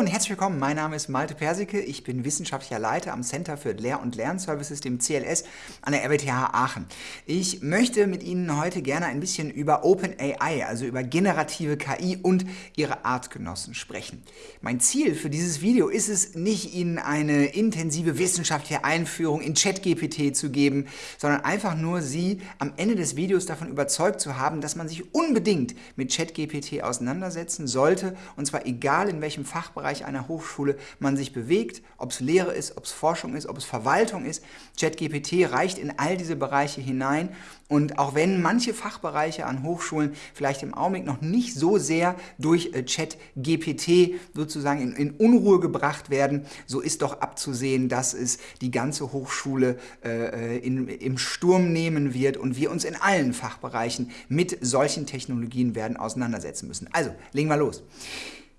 und herzlich willkommen. Mein Name ist Malte Persicke. Ich bin wissenschaftlicher Leiter am Center für Lehr- und Lernservices, dem CLS, an der RWTH Aachen. Ich möchte mit Ihnen heute gerne ein bisschen über OpenAI, also über generative KI und ihre Artgenossen sprechen. Mein Ziel für dieses Video ist es, nicht Ihnen eine intensive wissenschaftliche Einführung in ChatGPT zu geben, sondern einfach nur Sie am Ende des Videos davon überzeugt zu haben, dass man sich unbedingt mit ChatGPT auseinandersetzen sollte, und zwar egal in welchem Fachbereich einer Hochschule man sich bewegt, ob es Lehre ist, ob es Forschung ist, ob es Verwaltung ist. ChatGPT reicht in all diese Bereiche hinein und auch wenn manche Fachbereiche an Hochschulen vielleicht im Augenblick noch nicht so sehr durch äh, ChatGPT sozusagen in, in, Unruhe gebracht werden, so ist doch abzusehen, dass es die ganze Hochschule äh, in, im Sturm nehmen wird und wir uns in allen Fachbereichen mit solchen Technologien werden auseinandersetzen müssen. Also, legen wir los.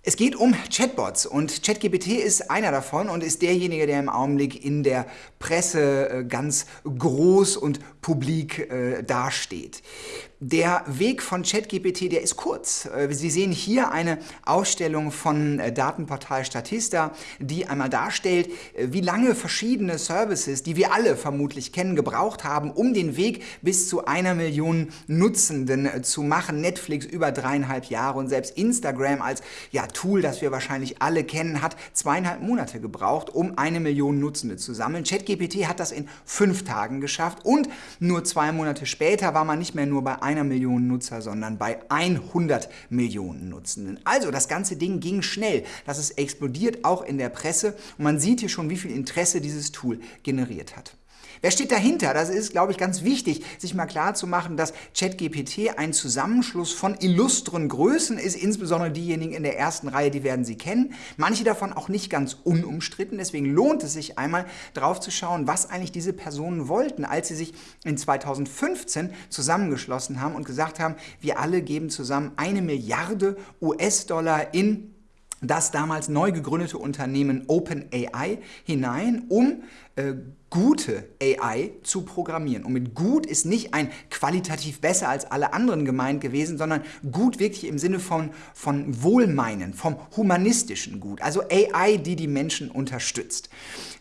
Es geht um Chatbots und ChatGPT ist einer davon und ist derjenige, der im Augenblick in der Presse äh, ganz groß und publik äh, dasteht. Der Weg von ChatGPT, der ist kurz. Äh, Sie sehen hier eine Ausstellung von äh, Datenportal Statista, die einmal darstellt, äh, wie lange verschiedene Services, die wir alle vermutlich kennen, gebraucht haben, um den Weg bis zu einer Million Nutzenden zu machen. Netflix über dreieinhalb Jahre und selbst Instagram als ja, Tool, das wir wahrscheinlich alle kennen, hat zweieinhalb Monate gebraucht, um eine Million Nutzende zu sammeln. ChatGPT hat das in fünf Tagen geschafft und nur zwei Monate später war man nicht mehr nur bei einer Million Nutzer, sondern bei 100 Millionen Nutzenden. Also das ganze Ding ging schnell. Das ist explodiert auch in der Presse und man sieht hier schon, wie viel Interesse dieses Tool generiert hat. Wer steht dahinter? Das ist, glaube ich, ganz wichtig, sich mal klar zu machen, dass ChatGPT ein Zusammenschluss von illustren Größen ist, insbesondere diejenigen in der ersten Reihe, die werden Sie kennen. Manche davon auch nicht ganz unumstritten, deswegen lohnt es sich einmal drauf zu schauen, was eigentlich diese Personen wollten, als sie sich in 2015 zusammengeschlossen haben und gesagt haben, wir alle geben zusammen eine Milliarde US-Dollar in das damals neu gegründete Unternehmen OpenAI hinein, um äh, gute AI zu programmieren. Und mit gut ist nicht ein qualitativ besser als alle anderen gemeint gewesen, sondern gut wirklich im Sinne von, von Wohlmeinen, vom humanistischen Gut. Also AI, die die Menschen unterstützt.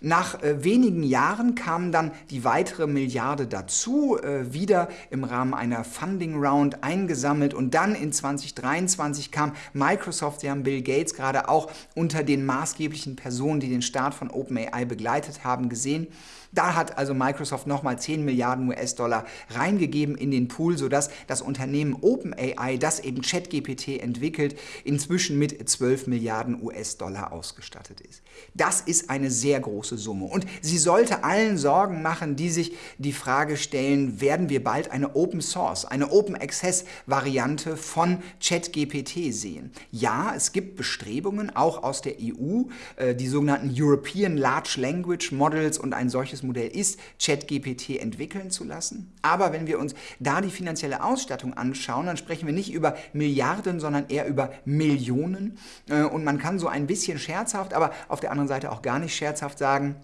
Nach äh, wenigen Jahren kam dann die weitere Milliarde dazu, äh, wieder im Rahmen einer Funding Round eingesammelt und dann in 2023 kam Microsoft, sie haben Bill Gates gerade auch unter den maßgeblichen Personen, die den Start von OpenAI begleitet haben, gesehen. Da hat also Microsoft nochmal 10 Milliarden US-Dollar reingegeben in den Pool, sodass das Unternehmen OpenAI, das eben ChatGPT entwickelt, inzwischen mit 12 Milliarden US-Dollar ausgestattet ist. Das ist eine sehr große Summe und sie sollte allen Sorgen machen, die sich die Frage stellen, werden wir bald eine Open Source, eine Open Access Variante von ChatGPT sehen? Ja, es gibt Bestrebungen, auch aus der EU, äh, die sogenannten European Large Language Models und ein solches Modell ist, ChatGPT entwickeln zu lassen. Aber wenn wir uns da die finanzielle Ausstattung anschauen, dann sprechen wir nicht über Milliarden, sondern eher über Millionen. Äh, und man kann so ein bisschen scherzhaft, aber auf der anderen Seite auch gar nicht scherzhaft sagen,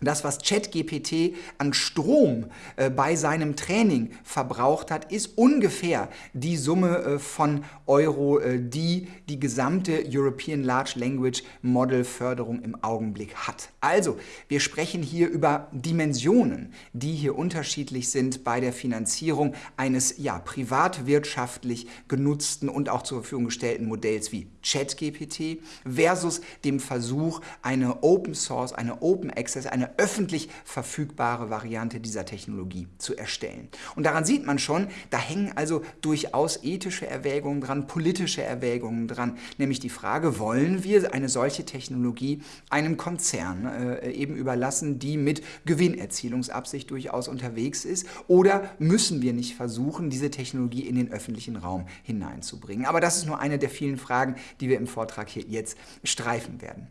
das, was ChatGPT an Strom äh, bei seinem Training verbraucht hat, ist ungefähr die Summe äh, von Euro, äh, die die gesamte European Large Language Model Förderung im Augenblick hat. Also, wir sprechen hier über Dimensionen, die hier unterschiedlich sind bei der Finanzierung eines ja, privatwirtschaftlich genutzten und auch zur Verfügung gestellten Modells wie ChatGPT versus dem Versuch, eine Open Source, eine Open Access, eine öffentlich verfügbare Variante dieser Technologie zu erstellen. Und daran sieht man schon, da hängen also durchaus ethische Erwägungen dran, politische Erwägungen dran, nämlich die Frage, wollen wir eine solche Technologie einem Konzern äh, eben überlassen, die mit Gewinnerzielungsabsicht durchaus unterwegs ist, oder müssen wir nicht versuchen, diese Technologie in den öffentlichen Raum hineinzubringen? Aber das ist nur eine der vielen Fragen, die wir im Vortrag hier jetzt streifen werden.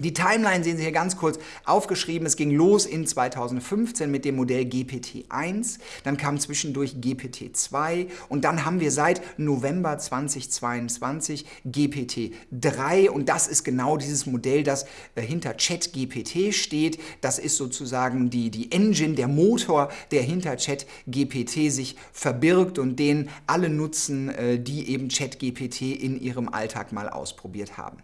Die Timeline sehen Sie hier ganz kurz aufgeschrieben. Es ging los in 2015 mit dem Modell GPT-1, dann kam zwischendurch GPT-2 und dann haben wir seit November 2022 GPT-3 und das ist genau dieses Modell, das äh, hinter ChatGPT steht. Das ist sozusagen die, die Engine, der Motor, der hinter ChatGPT sich verbirgt und den alle nutzen, äh, die eben ChatGPT in ihrem Alltag mal ausprobiert haben.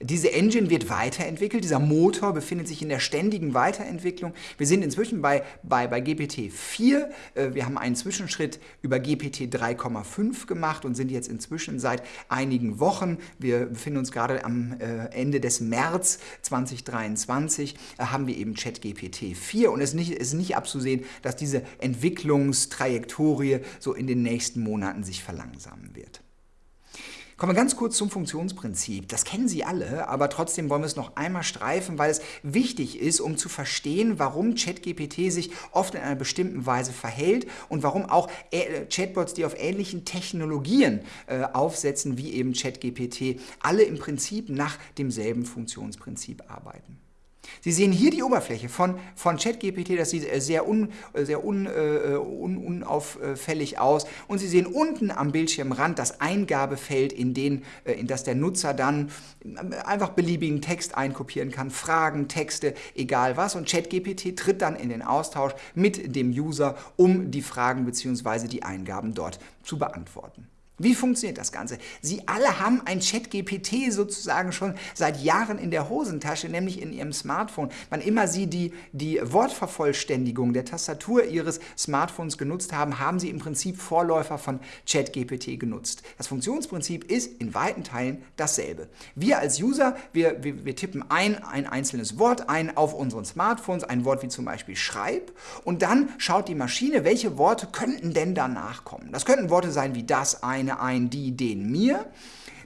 Diese Engine wird weiterentwickelt weiterentwickelt. Dieser Motor befindet sich in der ständigen Weiterentwicklung. Wir sind inzwischen bei, bei, bei GPT 4. Äh, wir haben einen Zwischenschritt über GPT 3,5 gemacht und sind jetzt inzwischen seit einigen Wochen, wir befinden uns gerade am äh, Ende des März 2023, äh, haben wir eben ChatGPT 4 und es ist nicht, ist nicht abzusehen, dass diese Entwicklungstrajektorie so in den nächsten Monaten sich verlangsamen wird. Kommen wir ganz kurz zum Funktionsprinzip. Das kennen Sie alle, aber trotzdem wollen wir es noch einmal streifen, weil es wichtig ist, um zu verstehen, warum ChatGPT sich oft in einer bestimmten Weise verhält und warum auch Chatbots, die auf ähnlichen Technologien äh, aufsetzen wie eben ChatGPT, alle im Prinzip nach demselben Funktionsprinzip arbeiten. Sie sehen hier die Oberfläche von, von ChatGPT, das sieht äh, sehr, un, äh, sehr un, äh, un, unauffällig aus. Und Sie sehen unten am Bildschirmrand das Eingabefeld, in, den, in das der Nutzer dann einfach beliebigen Text einkopieren kann, Fragen, Texte, egal was. Und ChatGPT tritt dann in den Austausch mit dem User, um die Fragen bzw. die Eingaben dort zu beantworten. Wie funktioniert das Ganze? Sie alle haben ein Chat-GPT sozusagen schon seit Jahren in der Hosentasche, nämlich in Ihrem Smartphone. Wann immer Sie die, die Wortvervollständigung der Tastatur Ihres Smartphones genutzt haben, haben Sie im Prinzip Vorläufer von Chat-GPT genutzt. Das Funktionsprinzip ist in weiten Teilen dasselbe. Wir als User, wir, wir, wir tippen ein, ein einzelnes Wort ein auf unseren Smartphones, ein Wort wie zum Beispiel Schreib, und dann schaut die Maschine, welche Worte könnten denn danach kommen. Das könnten Worte sein wie das, eine, eine, ein, die, den, mir.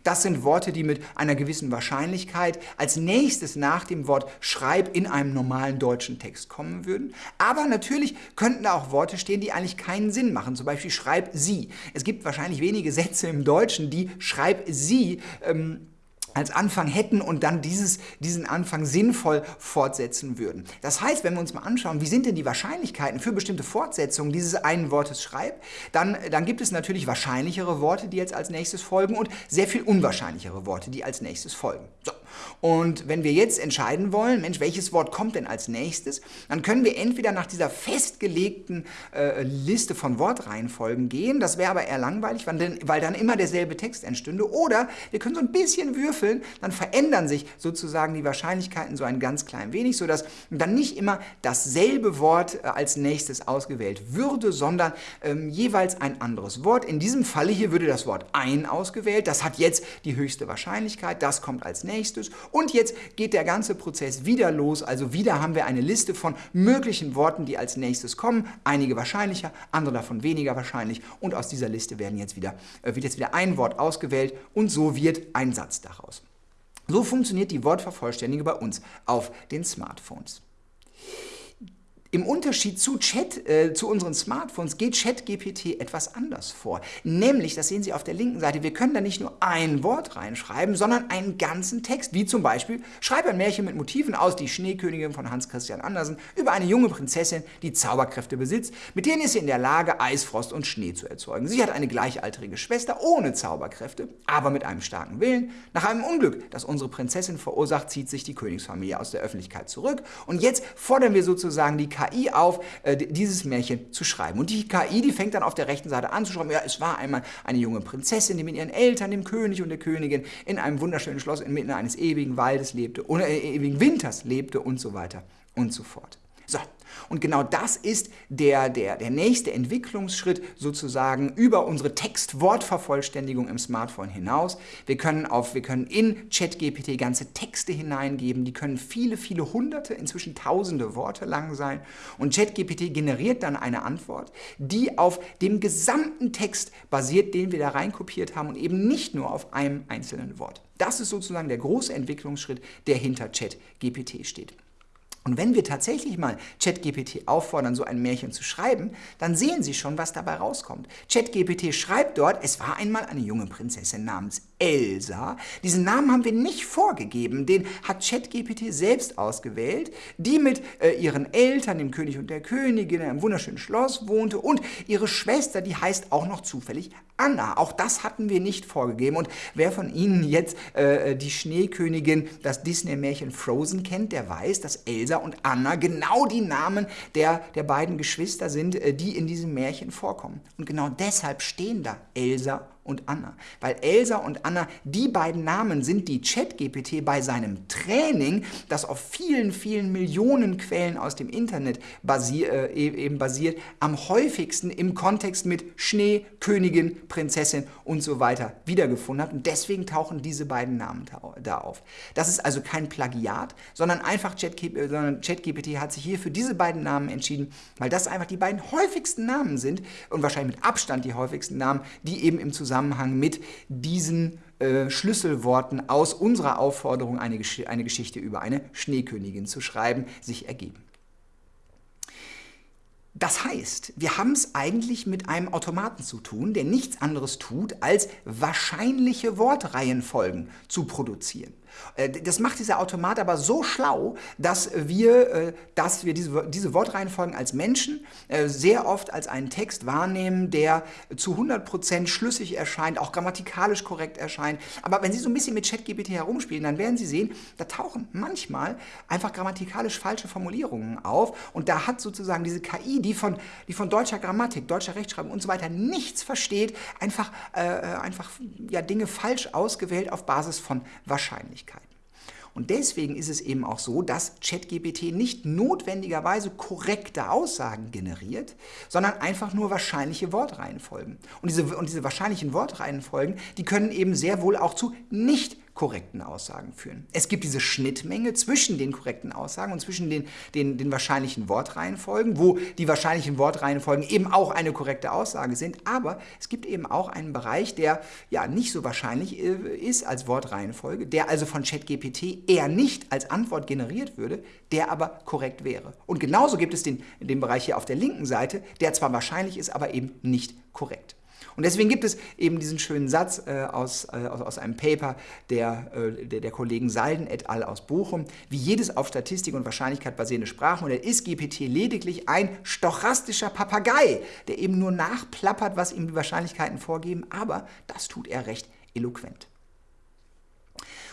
Das sind Worte, die mit einer gewissen Wahrscheinlichkeit als nächstes nach dem Wort Schreib in einem normalen deutschen Text kommen würden. Aber natürlich könnten da auch Worte stehen, die eigentlich keinen Sinn machen. Zum Beispiel Schreib sie. Es gibt wahrscheinlich wenige Sätze im Deutschen, die Schreib sie ähm, als Anfang hätten und dann dieses, diesen Anfang sinnvoll fortsetzen würden. Das heißt, wenn wir uns mal anschauen, wie sind denn die Wahrscheinlichkeiten für bestimmte Fortsetzungen dieses einen Wortes schreib, dann, dann gibt es natürlich wahrscheinlichere Worte, die jetzt als nächstes folgen und sehr viel unwahrscheinlichere Worte, die als nächstes folgen. So. Und wenn wir jetzt entscheiden wollen, Mensch, welches Wort kommt denn als nächstes, dann können wir entweder nach dieser festgelegten äh, Liste von Wortreihenfolgen gehen, das wäre aber eher langweilig, weil, weil dann immer derselbe Text entstünde, oder wir können so ein bisschen würfeln, dann verändern sich sozusagen die Wahrscheinlichkeiten so ein ganz klein wenig, sodass dann nicht immer dasselbe Wort äh, als nächstes ausgewählt würde, sondern ähm, jeweils ein anderes Wort. In diesem Falle hier würde das Wort ein ausgewählt, das hat jetzt die höchste Wahrscheinlichkeit, das kommt als nächstes. Und jetzt geht der ganze Prozess wieder los, also wieder haben wir eine Liste von möglichen Worten, die als nächstes kommen, einige wahrscheinlicher, andere davon weniger wahrscheinlich. Und aus dieser Liste werden jetzt wieder, äh, wird jetzt wieder ein Wort ausgewählt. Und so wird ein Satz daraus. So funktioniert die Wortvervollständigung bei uns auf den Smartphones. Im Unterschied zu Chat, äh, zu unseren Smartphones geht ChatGPT etwas anders vor. Nämlich, das sehen Sie auf der linken Seite, wir können da nicht nur ein Wort reinschreiben, sondern einen ganzen Text, wie zum Beispiel, schreibe ein Märchen mit Motiven aus Die Schneekönigin von Hans Christian Andersen über eine junge Prinzessin, die Zauberkräfte besitzt, mit denen ist sie in der Lage, Eisfrost und Schnee zu erzeugen. Sie hat eine gleichaltrige Schwester ohne Zauberkräfte, aber mit einem starken Willen. Nach einem Unglück, das unsere Prinzessin verursacht, zieht sich die Königsfamilie aus der Öffentlichkeit zurück und jetzt fordern wir sozusagen die KI auf, äh, dieses Märchen zu schreiben. Und die KI, die fängt dann auf der rechten Seite an zu schreiben, ja, es war einmal eine junge Prinzessin, die mit ihren Eltern, dem König und der Königin, in einem wunderschönen Schloss inmitten eines ewigen Waldes lebte, oder äh, ewigen Winters lebte und so weiter und so fort. So, und genau das ist der, der, der nächste Entwicklungsschritt sozusagen über unsere Text-Wort-Vervollständigung im Smartphone hinaus. Wir können, auf, wir können in ChatGPT ganze Texte hineingeben, die können viele, viele hunderte, inzwischen tausende Worte lang sein. Und ChatGPT generiert dann eine Antwort, die auf dem gesamten Text basiert, den wir da reinkopiert haben und eben nicht nur auf einem einzelnen Wort. Das ist sozusagen der große Entwicklungsschritt, der hinter ChatGPT steht. Und wenn wir tatsächlich mal ChatGPT auffordern, so ein Märchen zu schreiben, dann sehen Sie schon, was dabei rauskommt. ChatGPT schreibt dort, es war einmal eine junge Prinzessin namens Elsa. Diesen Namen haben wir nicht vorgegeben, den hat ChatGPT selbst ausgewählt, die mit äh, ihren Eltern, dem König und der Königin, in einem wunderschönen Schloss wohnte und ihre Schwester, die heißt auch noch zufällig Anna. Auch das hatten wir nicht vorgegeben. Und wer von Ihnen jetzt äh, die Schneekönigin, das Disney-Märchen Frozen kennt, der weiß, dass Elsa und Anna genau die Namen der, der beiden Geschwister sind, äh, die in diesem Märchen vorkommen. Und genau deshalb stehen da Elsa und Anna. Weil Elsa und Anna, die beiden Namen sind, die ChatGPT bei seinem Training, das auf vielen, vielen Millionen Quellen aus dem Internet basier, äh, e-, eben basiert, am häufigsten im Kontext mit Schnee, Königin, Prinzessin und so weiter wiedergefunden hat. Und deswegen tauchen diese beiden Namen da auf. Das ist also kein Plagiat, sondern einfach ChatGPT äh, hat sich hier für diese beiden Namen entschieden, weil das einfach die beiden häufigsten Namen sind und wahrscheinlich mit Abstand die häufigsten Namen, die eben im Zusammenhang Zusammenhang mit diesen äh, Schlüsselworten aus unserer Aufforderung, eine, Gesch eine Geschichte über eine Schneekönigin zu schreiben, sich ergeben. Das heißt, wir haben es eigentlich mit einem Automaten zu tun, der nichts anderes tut, als wahrscheinliche Wortreihenfolgen zu produzieren. Äh, das macht dieser Automat aber so schlau, dass wir, äh, dass wir diese, diese Wortreihenfolgen als Menschen äh, sehr oft als einen Text wahrnehmen, der zu 100% schlüssig erscheint, auch grammatikalisch korrekt erscheint. Aber wenn Sie so ein bisschen mit ChatGPT herumspielen, dann werden Sie sehen, da tauchen manchmal einfach grammatikalisch falsche Formulierungen auf. Und da hat sozusagen diese KI, die von, die von deutscher Grammatik, deutscher Rechtschreibung und so weiter nichts versteht, einfach, äh, einfach ja, Dinge falsch ausgewählt auf Basis von Wahrscheinlichkeit. Möglichkeiten. Und deswegen ist es eben auch so, dass ChatGPT nicht notwendigerweise korrekte Aussagen generiert, sondern einfach nur wahrscheinliche Wortreihenfolgen. Und diese, und diese wahrscheinlichen Wortreihenfolgen, die können eben sehr wohl auch zu nicht korrekten Aussagen führen. Es gibt diese Schnittmenge zwischen den korrekten Aussagen und zwischen den, den, den wahrscheinlichen Wortreihenfolgen, wo die wahrscheinlichen Wortreihenfolgen eben auch eine korrekte Aussage sind, aber es gibt eben auch einen Bereich, der ja nicht so wahrscheinlich äh, ist als Wortreihenfolge, der also von ChatGPT eher nicht als Antwort generiert würde, der aber korrekt wäre. Und genauso gibt es den, den Bereich hier auf der linken Seite, der zwar wahrscheinlich ist, aber eben nicht korrekt. Und deswegen gibt es eben diesen schönen Satz äh, aus, äh, aus, einem Paper der, äh, der, der, Kollegen Salden et al. aus Bochum. Wie jedes auf Statistik und Wahrscheinlichkeit basierende Sprachmodell ist GPT lediglich ein stochastischer Papagei, der eben nur nachplappert, was ihm die Wahrscheinlichkeiten vorgeben, aber das tut er recht eloquent.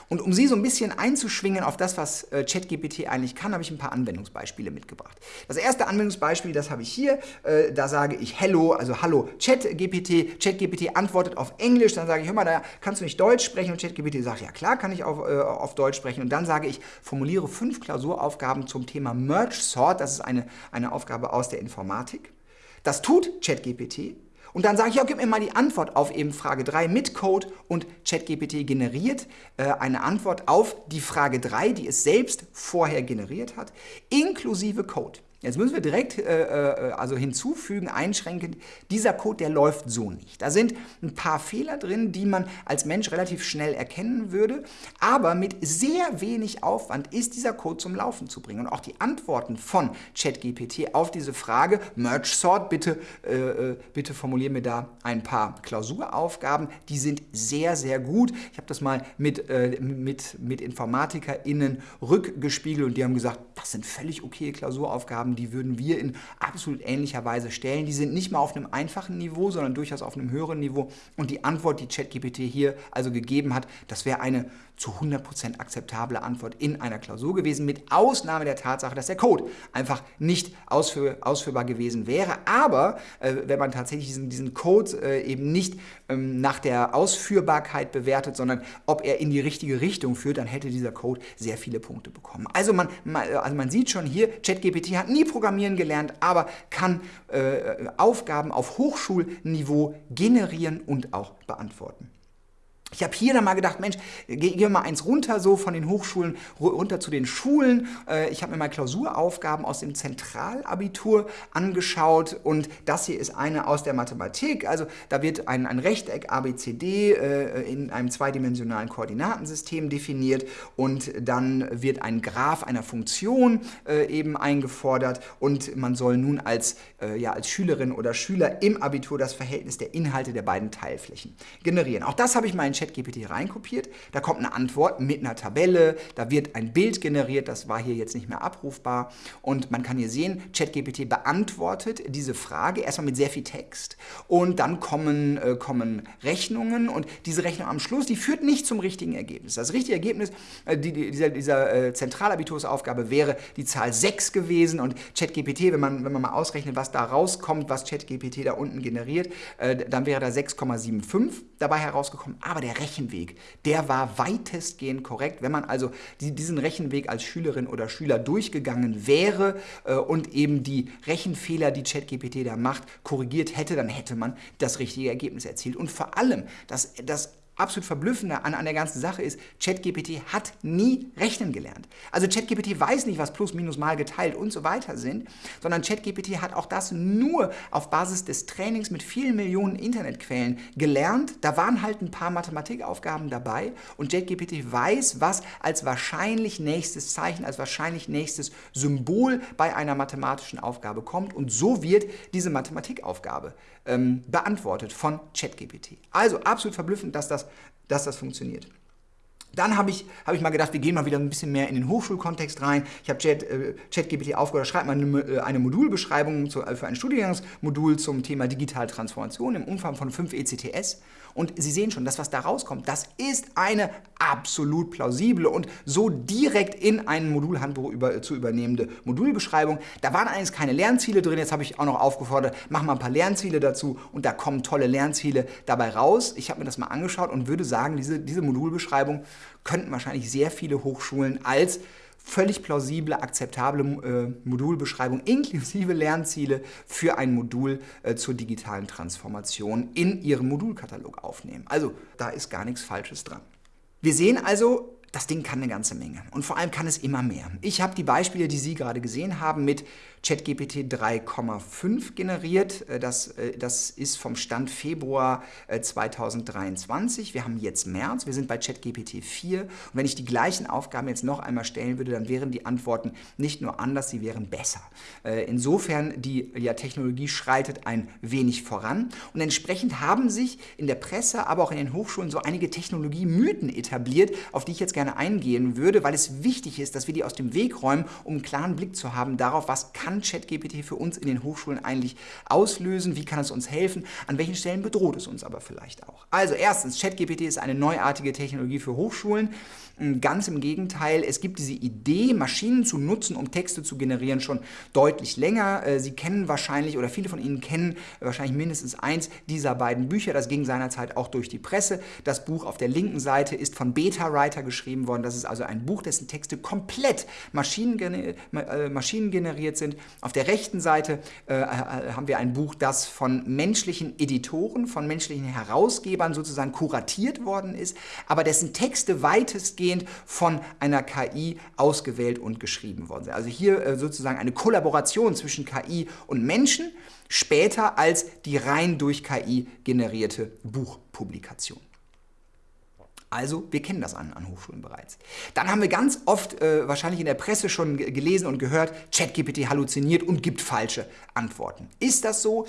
Und um Sie so ein bisschen einzuschwingen auf das, was äh, ChatGPT eigentlich kann, habe ich ein paar Anwendungsbeispiele mitgebracht. Das erste Anwendungsbeispiel, das habe ich hier. Äh, da sage ich Hello, also Hallo ChatGPT. ChatGPT antwortet auf Englisch. Dann sage ich, hör mal, da kannst du nicht Deutsch sprechen. Und ChatGPT sagt, ja klar, kann ich auf, äh, auf Deutsch sprechen. Und dann sage ich, formuliere fünf Klausuraufgaben zum Thema Merge Sort. Das ist eine, eine Aufgabe aus der Informatik. Das tut ChatGPT. Und dann sage ich, ja, gib mir mal die Antwort auf eben Frage 3 mit Code und ChatGPT generiert äh, eine Antwort auf die Frage 3, die es selbst vorher generiert hat, inklusive Code. Jetzt müssen wir direkt äh, äh, also hinzufügen, einschränkend, dieser Code, der läuft so nicht. Da sind ein paar Fehler drin, die man als Mensch relativ schnell erkennen würde, aber mit sehr wenig Aufwand ist dieser Code zum Laufen zu bringen. Und auch die Antworten von ChatGPT auf diese Frage, Merge Sort, bitte, äh, äh bitte formulier mir da ein paar Klausuraufgaben, die sind sehr, sehr gut. Ich habe das mal mit, äh, mit, mit InformatikerInnen rückgespiegelt und die haben gesagt, das sind völlig okay Klausuraufgaben, haben, die würden wir in absolut ähnlicher Weise stellen. Die sind nicht mal auf einem einfachen Niveau, sondern durchaus auf einem höheren Niveau. Und die Antwort, die ChatGPT hier also gegeben hat, das wäre eine zu 100% akzeptable Antwort in einer Klausur gewesen, mit Ausnahme der Tatsache, dass der Code einfach nicht ausführ ausführbar gewesen wäre. Aber äh, wenn man tatsächlich diesen, diesen Code äh, eben nicht ähm, nach der Ausführbarkeit bewertet, sondern ob er in die richtige Richtung führt, dann hätte dieser Code sehr viele Punkte bekommen. Also man, man also man sieht schon hier, ChatGPT hat nie Programmieren gelernt, aber kann äh, Aufgaben auf Hochschulniveau generieren und auch beantworten. Ich habe hier dann mal gedacht, Mensch, gehen wir mal eins runter, so von den Hochschulen runter zu den Schulen. Äh, ich habe mir mal Klausuraufgaben aus dem Zentralabitur angeschaut und das hier ist eine aus der Mathematik. Also da wird ein, ein Rechteck ABCD äh, in einem zweidimensionalen Koordinatensystem definiert und dann wird ein Graph einer Funktion äh, eben eingefordert und man soll nun als, ja, als Schülerin oder Schüler im Abitur das Verhältnis der Inhalte der beiden Teilflächen generieren. Auch das habe ich mal ChatGPT reinkopiert, da kommt eine Antwort mit einer Tabelle, da wird ein Bild generiert, das war hier jetzt nicht mehr abrufbar. Und man kann hier sehen, ChatGPT beantwortet diese Frage erstmal mit sehr viel Text. Und dann kommen, äh, kommen Rechnungen. Und diese Rechnung am Schluss, die führt nicht zum richtigen Ergebnis. Das richtige Ergebnis äh, die, dieser, dieser äh, Zentralabitursaufgabe wäre die Zahl 6 gewesen. Und ChatGPT, wenn man, wenn man mal ausrechnet, was da rauskommt, was ChatGPT da unten generiert, äh, dann wäre da 6,75 dabei herausgekommen. Aber der Rechenweg, der war weitestgehend korrekt. Wenn man also die, diesen Rechenweg als Schülerin oder Schüler durchgegangen wäre äh, und eben die Rechenfehler, die ChatGPT da macht, korrigiert hätte, dann hätte man das richtige Ergebnis erzielt. Und vor allem, das, das absolut Verblüffende an, an der ganzen Sache ist, ChatGPT hat nie rechnen gelernt. Also ChatGPT weiß nicht, was Plus, Minus, Mal geteilt und so weiter sind, sondern ChatGPT hat auch das nur auf Basis des Trainings mit vielen Millionen Internetquellen gelernt. Da waren halt ein paar Mathematikaufgaben dabei und ChatGPT weiß, was als wahrscheinlich nächstes Zeichen, als wahrscheinlich nächstes Symbol bei einer mathematischen Aufgabe kommt und so wird diese Mathematikaufgabe ähm, beantwortet von ChatGPT. Also absolut verblüffend, dass das, dass das funktioniert. Dann habe ich, hab ich mal gedacht, wir gehen mal wieder ein bisschen mehr in den Hochschulkontext rein. Ich habe Chat, äh, ChatGPT aufgehört, schreibt mal eine, äh, eine Modulbeschreibung zu, äh, für ein Studiengangsmodul zum Thema Digitale Transformation im Umfang von 5 ECTS. Und Sie sehen schon, das, was da rauskommt, das ist eine absolut plausible und so direkt in ein Modulhandbuch über, zu übernehmende Modulbeschreibung. Da waren eigentlich keine Lernziele drin, jetzt habe ich auch noch aufgefordert, mach mal ein paar Lernziele dazu und da kommen tolle Lernziele dabei raus. Ich habe mir das mal angeschaut und würde sagen, diese, diese Modulbeschreibung könnten wahrscheinlich sehr viele Hochschulen als völlig plausible, akzeptable äh, Modulbeschreibung inklusive Lernziele für ein Modul äh, zur digitalen Transformation in ihrem Modulkatalog aufnehmen. Also da ist gar nichts Falsches dran. Wir sehen also, das Ding kann eine ganze Menge und vor allem kann es immer mehr. Ich habe die Beispiele, die Sie gerade gesehen haben, mit ChatGPT 3,5 generiert. Äh, das, äh, das ist vom Stand Februar 2023. Äh, wir haben jetzt März, wir sind bei ChatGPT 4 und wenn ich die gleichen Aufgaben jetzt noch einmal stellen würde, dann wären die Antworten nicht nur anders, sie wären besser. Insofern, die ja, Technologie schreitet ein wenig voran und entsprechend haben sich in der Presse, aber auch in den Hochschulen so einige Technologiemythen etabliert, auf die ich jetzt gerne eingehen würde, weil es wichtig ist, dass wir die aus dem Weg räumen, um einen klaren Blick zu haben darauf, was kann ChatGPT für uns in den Hochschulen eigentlich auslösen? Wie kann es uns helfen? An welchen Stellen bedroht es uns aber vielleicht auch? Also erstens, ChatGPT ist eine neuartige Technologie für Hochschulen. Ganz im Gegenteil, es gibt diese Idee, Maschinen zu nutzen, um Texte zu generieren, schon deutlich länger. Äh, Sie kennen wahrscheinlich, oder viele von Ihnen kennen wahrscheinlich mindestens eins dieser beiden Bücher. Das ging seinerzeit auch durch die Presse. Das Buch auf der linken Seite ist von Beta Writer geschrieben worden. Das ist also ein Buch, dessen Texte komplett maschinengeneriert äh, sind. Auf der rechten Seite äh, haben wir ein Buch, das von menschlichen Editoren, von menschlichen Herausgebern sozusagen kuratiert worden ist, aber dessen Texte weitestgehend von einer KI ausgewählt und geschrieben worden sind. Also hier äh, sozusagen eine Kollaboration zwischen KI und Menschen, später als die rein durch KI generierte Buchpublikation. Also, wir kennen das an, an Hochschulen bereits. Dann haben wir ganz oft äh, wahrscheinlich in der Presse schon gelesen und gehört, ChatGPT halluziniert und gibt falsche Antworten. Ist das so?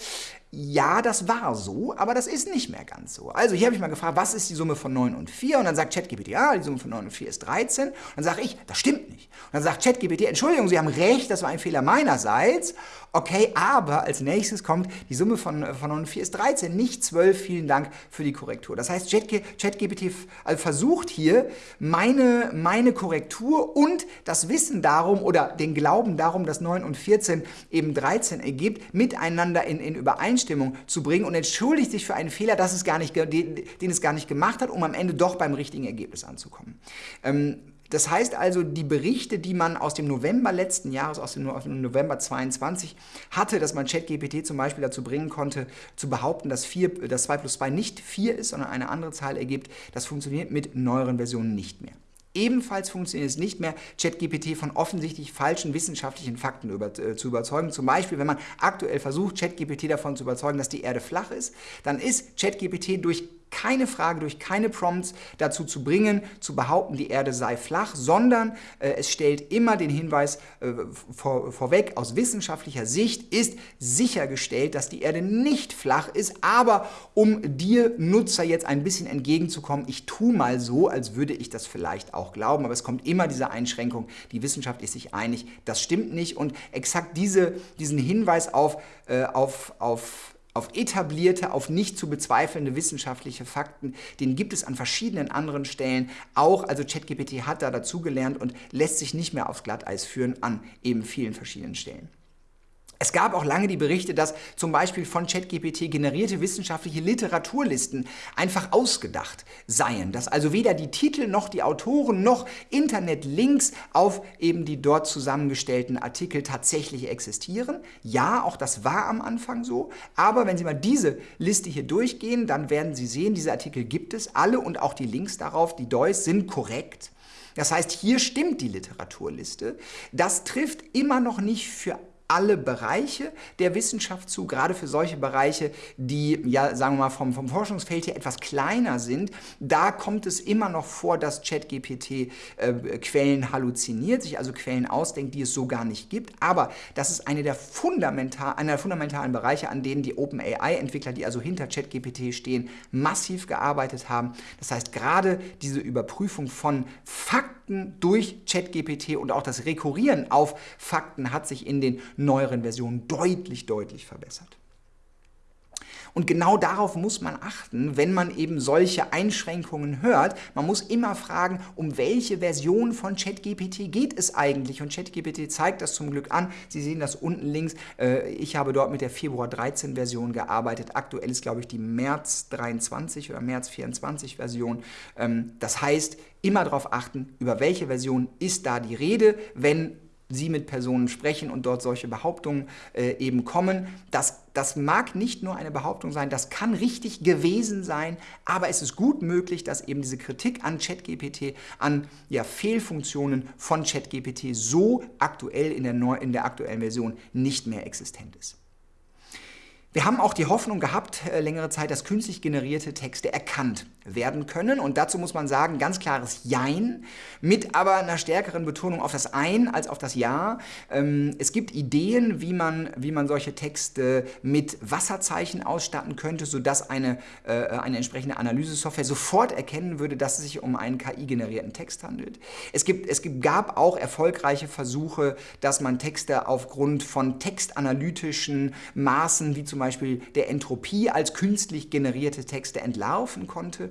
Ja, das war so, aber das ist nicht mehr ganz so. Also hier habe ich mal gefragt, was ist die Summe von 9 und 4? Und dann sagt ChatGPT, ja, die Summe von 9 und 4 ist 13. Und dann sage ich, das stimmt nicht. Und dann sagt ChatGPT, Entschuldigung, Sie haben recht, das war ein Fehler meinerseits. Okay, aber als nächstes kommt, die Summe von, von 9 und 4 ist 13, nicht 12. Vielen Dank für die Korrektur. Das heißt, ChatGPT also versucht hier, meine, meine Korrektur und das Wissen darum oder den Glauben darum, dass 9 und 14 eben 13 ergibt, miteinander in, in Übereinstimmung Übereinstimmung zu bringen und entschuldigt sich für einen Fehler, das es gar nicht, den, den es gar nicht gemacht hat, um am Ende doch beim richtigen Ergebnis anzukommen. Ähm, das heißt also, die Berichte, die man aus dem November letzten Jahres, aus dem, November 22 hatte, dass man ChatGPT zum Beispiel dazu bringen konnte, zu behaupten, dass, 4, dass 2 plus 2 nicht 4 ist, sondern eine andere Zahl ergibt, das funktioniert mit neueren Versionen nicht mehr. Ebenfalls funktioniert es nicht mehr, ChatGPT von offensichtlich falschen wissenschaftlichen Fakten über, äh, zu überzeugen. Zum Beispiel, wenn man aktuell versucht, ChatGPT davon zu überzeugen, dass die Erde flach ist, dann ist ChatGPT durch keine Frage, durch keine Prompts dazu zu bringen, zu behaupten, die Erde sei flach, sondern äh, es stellt immer den Hinweis äh, vor, vorweg, aus wissenschaftlicher Sicht ist sichergestellt, dass die Erde nicht flach ist, aber um dir Nutzer jetzt ein bisschen entgegenzukommen, ich tue mal so, als würde ich das vielleicht auch glauben, aber es kommt immer diese Einschränkung, die Wissenschaft ist sich einig, das stimmt nicht. Und exakt diese, diesen Hinweis auf, äh, auf, auf auf etablierte, auf nicht zu bezweifelnde wissenschaftliche Fakten, den gibt es an verschiedenen anderen Stellen auch. Also ChatGPT hat da dazugelernt und lässt sich nicht mehr aufs Glatteis führen an eben vielen verschiedenen Stellen. Es gab auch lange die Berichte, dass zum Beispiel von ChatGPT generierte wissenschaftliche Literaturlisten einfach ausgedacht seien, dass also weder die Titel noch die Autoren noch Internetlinks auf eben die dort zusammengestellten Artikel tatsächlich existieren. Ja, auch das war am Anfang so, aber wenn Sie mal diese Liste hier durchgehen, dann werden Sie sehen, diese Artikel gibt es alle und auch die Links darauf, die DOIs sind korrekt. Das heißt, hier stimmt die Literaturliste. Das trifft immer noch nicht für alle Bereiche der Wissenschaft zu, gerade für solche Bereiche, die, ja, sagen wir mal, vom, vom Forschungsfeld her etwas kleiner sind. Da kommt es immer noch vor, dass ChatGPT äh, Quellen halluziniert, sich also Quellen ausdenkt, die es so gar nicht gibt. Aber das ist eine der, fundamental, einer der fundamentalen Bereiche, an denen die OpenAI-Entwickler, die also hinter ChatGPT stehen, massiv gearbeitet haben. Das heißt, gerade diese Überprüfung von Fakten durch ChatGPT und auch das Rekurrieren auf Fakten hat sich in den neueren Versionen deutlich, deutlich verbessert. Und genau darauf muss man achten, wenn man eben solche Einschränkungen hört. Man muss immer fragen, um welche Version von ChatGPT geht es eigentlich? Und ChatGPT zeigt das zum Glück an. Sie sehen das unten links. Äh, ich habe dort mit der Februar 13 Version gearbeitet. Aktuell ist, glaube ich, die März 23 oder März 24 Version. Ähm, das heißt, immer darauf achten, über welche Version ist da die Rede, wenn Sie mit Personen sprechen und dort solche Behauptungen äh, eben kommen. Das, das mag nicht nur eine Behauptung sein, das kann richtig gewesen sein, aber es ist gut möglich, dass eben diese Kritik an ChatGPT, an ja, Fehlfunktionen von ChatGPT so aktuell in der, neu, in der aktuellen Version nicht mehr existent ist. Wir haben auch die Hoffnung gehabt, äh, längere Zeit, dass künstlich generierte Texte erkannt werden können. Und dazu muss man sagen, ganz klares Jein, mit aber einer stärkeren Betonung auf das Ein als auf das Ja. Ähm, es gibt Ideen, wie man, wie man solche Texte mit Wasserzeichen ausstatten könnte, sodass eine, äh, eine entsprechende Analysesoftware sofort erkennen würde, dass es sich um einen KI-generierten Text handelt. Es, gibt, es gab auch erfolgreiche Versuche, dass man Texte aufgrund von textanalytischen Maßen, wie zum Beispiel der Entropie als künstlich generierte Texte entlarven konnte.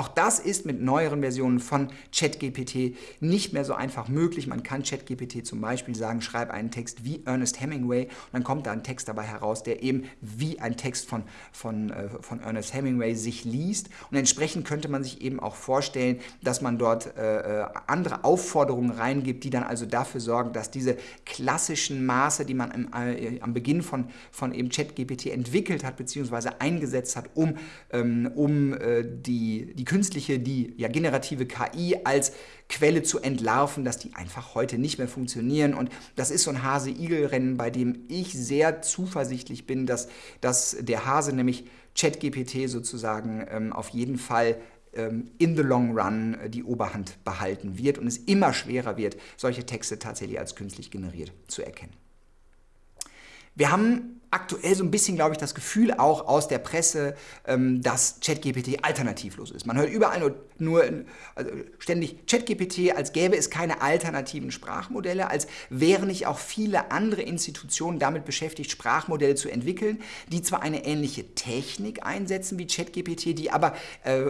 Auch das ist mit neueren Versionen von ChatGPT nicht mehr so einfach möglich. Man kann ChatGPT zum Beispiel sagen, schreib einen Text wie Ernest Hemingway und dann kommt da ein Text dabei heraus, der eben wie ein Text von, von, äh, von Ernest Hemingway sich liest. Und entsprechend könnte man sich eben auch vorstellen, dass man dort äh, äh andere Aufforderungen reingibt, die dann also dafür sorgen, dass diese klassischen Maße, die man im, äh, am Beginn von, von eben ChatGPT entwickelt hat, bzw. eingesetzt hat, um, ähm, um äh, die, die künstliche, die ja, generative KI als Quelle zu entlarven, dass die einfach heute nicht mehr funktionieren. Und das ist so ein Hase-Igel-Rennen, bei dem ich sehr zuversichtlich bin, dass, dass der Hase, nämlich ChatGPT sozusagen, ähm, auf jeden Fall ähm, in the long run äh, die Oberhand behalten wird und es immer schwerer wird, solche Texte tatsächlich als künstlich generiert zu erkennen. Wir haben aktuell so ein bisschen, glaube ich, das Gefühl auch aus der Presse, ähm, dass ChatGPT alternativlos ist. Man hört überall nur, nur also ständig ChatGPT, als gäbe es keine alternativen Sprachmodelle, als wären nicht auch viele andere Institutionen damit beschäftigt, Sprachmodelle zu entwickeln, die zwar eine ähnliche Technik einsetzen wie ChatGPT, die aber äh,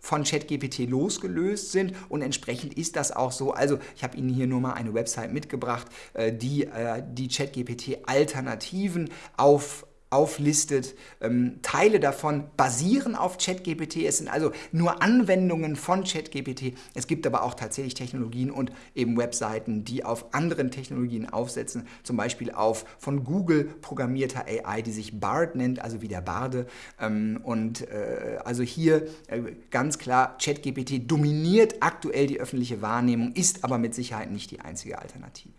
von ChatGPT losgelöst sind und entsprechend ist das auch so. Also ich habe Ihnen hier nur mal eine Website mitgebracht, äh, die äh, die ChatGPT-Alternativen auf, auflistet. Ähm, Teile davon basieren auf ChatGPT. Es sind also nur Anwendungen von ChatGPT. Es gibt aber auch tatsächlich Technologien und eben Webseiten, die auf anderen Technologien aufsetzen. Zum Beispiel auf von Google programmierter AI, die sich BARD nennt, also wie der Barde. Ähm, und äh, also hier äh, ganz klar, ChatGPT dominiert aktuell die öffentliche Wahrnehmung, ist aber mit Sicherheit nicht die einzige Alternative.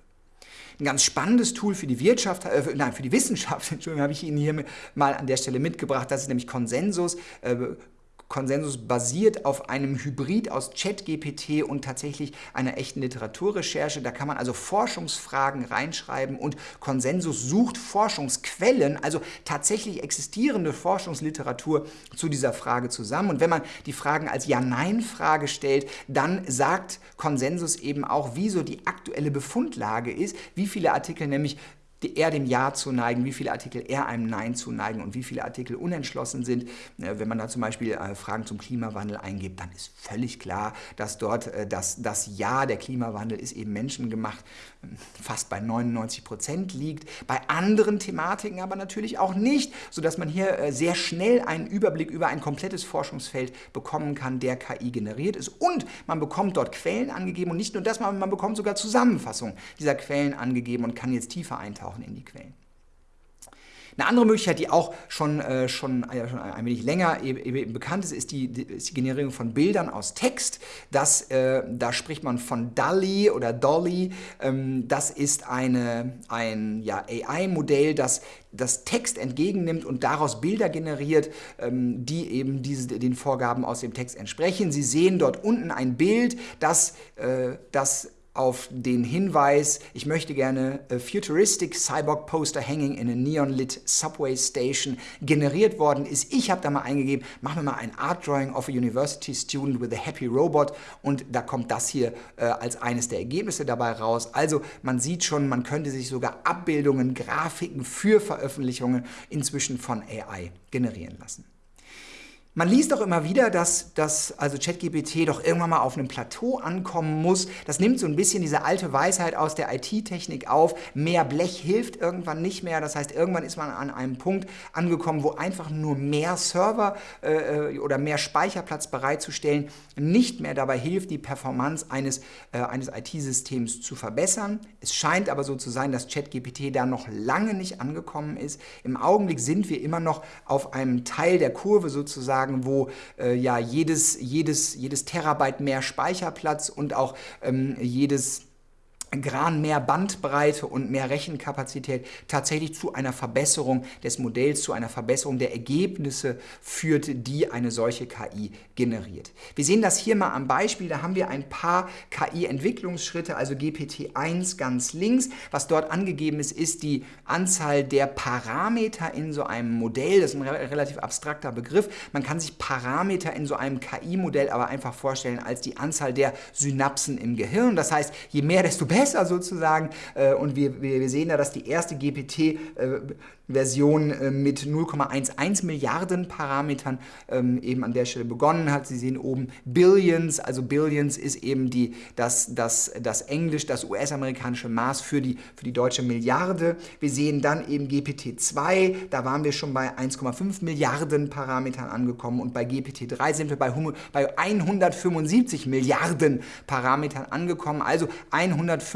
Ein ganz spannendes Tool für die Wirtschaft, äh, nein, für die Wissenschaft, Entschuldigung, habe ich Ihnen hier mal an der Stelle mitgebracht. Das ist nämlich Konsensus. Äh, Konsensus basiert auf einem Hybrid aus ChatGPT und tatsächlich einer echten Literaturrecherche. Da kann man also Forschungsfragen reinschreiben und Konsensus sucht Forschungsquellen, also tatsächlich existierende Forschungsliteratur zu dieser Frage zusammen. Und wenn man die Fragen als Ja-Nein-Frage stellt, dann sagt Konsensus eben auch, wieso die aktuelle Befundlage ist, wie viele Artikel nämlich eher dem Ja zu neigen, wie viele Artikel eher einem Nein zu neigen und wie viele Artikel unentschlossen sind. Äh, wenn man da zum Beispiel äh, Fragen zum Klimawandel eingibt, dann ist völlig klar, dass dort äh, das, das Ja, der Klimawandel ist eben menschengemacht, fast bei 99 Prozent liegt. Bei anderen Thematiken aber natürlich auch nicht, sodass man hier sehr schnell einen Überblick über ein komplettes Forschungsfeld bekommen kann, der KI generiert ist. Und man bekommt dort Quellen angegeben und nicht nur das, man bekommt sogar Zusammenfassungen dieser Quellen angegeben und kann jetzt tiefer eintauchen eintauchen in die Quellen. Eine andere Möglichkeit, die auch schon, äh, schon, äh, schon ein wenig länger eben, eben bekannt ist, ist die, die, ist die, Generierung von Bildern aus Text. Das, äh, da spricht man von DALI oder Dolly. Ähm, das ist eine, ein ja, AI-Modell, das das Text entgegennimmt und daraus Bilder generiert, ähm, die eben diese, den Vorgaben aus dem Text entsprechen. Sie sehen dort unten ein Bild, das, äh, das auf den Hinweis, ich möchte gerne a futuristic cyborg poster hanging in a neon lit subway station generiert worden ist. Ich habe da mal eingegeben, mach mir mal ein Art Drawing of a university student with a happy robot und da kommt das hier äh, als eines der Ergebnisse dabei raus. Also man sieht schon, man könnte sich sogar Abbildungen, Grafiken für Veröffentlichungen inzwischen von AI generieren lassen. Man liest auch immer wieder, dass, dass also ChatGPT doch irgendwann mal auf einem Plateau ankommen muss. Das nimmt so ein bisschen diese alte Weisheit aus der IT-Technik auf. Mehr Blech hilft irgendwann nicht mehr. Das heißt, irgendwann ist man an einem Punkt angekommen, wo einfach nur mehr Server äh, äh oder mehr Speicherplatz bereitzustellen nicht mehr dabei hilft, die Performance eines, äh, eines IT-Systems zu verbessern. Es scheint aber so zu sein, dass ChatGPT da noch lange nicht angekommen ist. Im Augenblick sind wir immer noch auf einem Teil der Kurve sozusagen sagen, wo äh, ja jedes, jedes, jedes Terabyte mehr Speicherplatz und auch ähm, jedes Gran mehr Bandbreite und mehr Rechenkapazität tatsächlich zu einer Verbesserung des Modells, zu einer Verbesserung der Ergebnisse führt, die eine solche KI generiert. Wir sehen das hier mal am Beispiel, da haben wir ein paar KI-Entwicklungsschritte, also GPT-1 ganz links. Was dort angegeben ist, ist die Anzahl der Parameter in so einem Modell. Das ist ein relativ abstrakter Begriff. Man kann sich Parameter in so einem KI-Modell aber einfach vorstellen als die Anzahl der Synapsen im Gehirn. Das heißt, je mehr, desto besser besser sozusagen. Äh, und wir, wir, sehen da, dass die erste GPT äh, äh, mit 0,11 Milliarden Parametern ähm, eben an der Stelle begonnen hat. Sie sehen oben Billions, also Billions ist eben die, das, das, das Englisch, das US-amerikanische Maß für die, für die deutsche Milliarde. Wir sehen dann eben GPT-2, da waren wir schon bei 1,5 Milliarden Parametern angekommen und bei GPT-3 sind wir bei, bei 175 Milliarden Parametern angekommen, also 175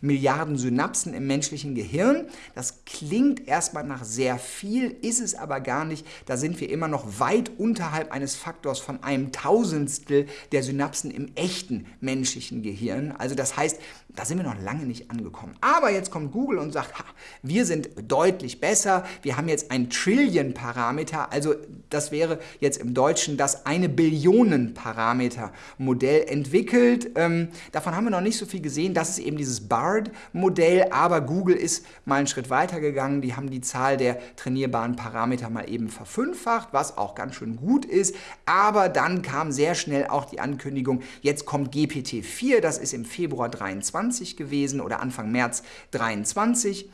Milliarden Synapsen im menschlichen Gehirn. Das klingt erst erstmal nach sehr viel, ist es aber gar nicht. Da sind wir immer noch weit unterhalb eines Faktors von einem Tausendstel der Synapsen im echten menschlichen Gehirn. Also das heißt, da sind wir noch lange nicht angekommen. Aber jetzt kommt Google und sagt, ha, wir sind deutlich besser, wir haben jetzt ein Trillion-Parameter, also das wäre jetzt im Deutschen das eine Billionen-Parameter-Modell entwickelt. Ähm, davon haben wir noch nicht so viel gesehen, das ist eben dieses BARD-Modell, aber Google ist mal einen Schritt weiter gegangen, die haben die Zahl der trainierbaren Parameter mal eben verfünffacht, was auch ganz schön gut ist, aber dann kam sehr schnell auch die Ankündigung, jetzt kommt GPT-4, das ist im Februar 23 2020 gewesen oder Anfang März 2023.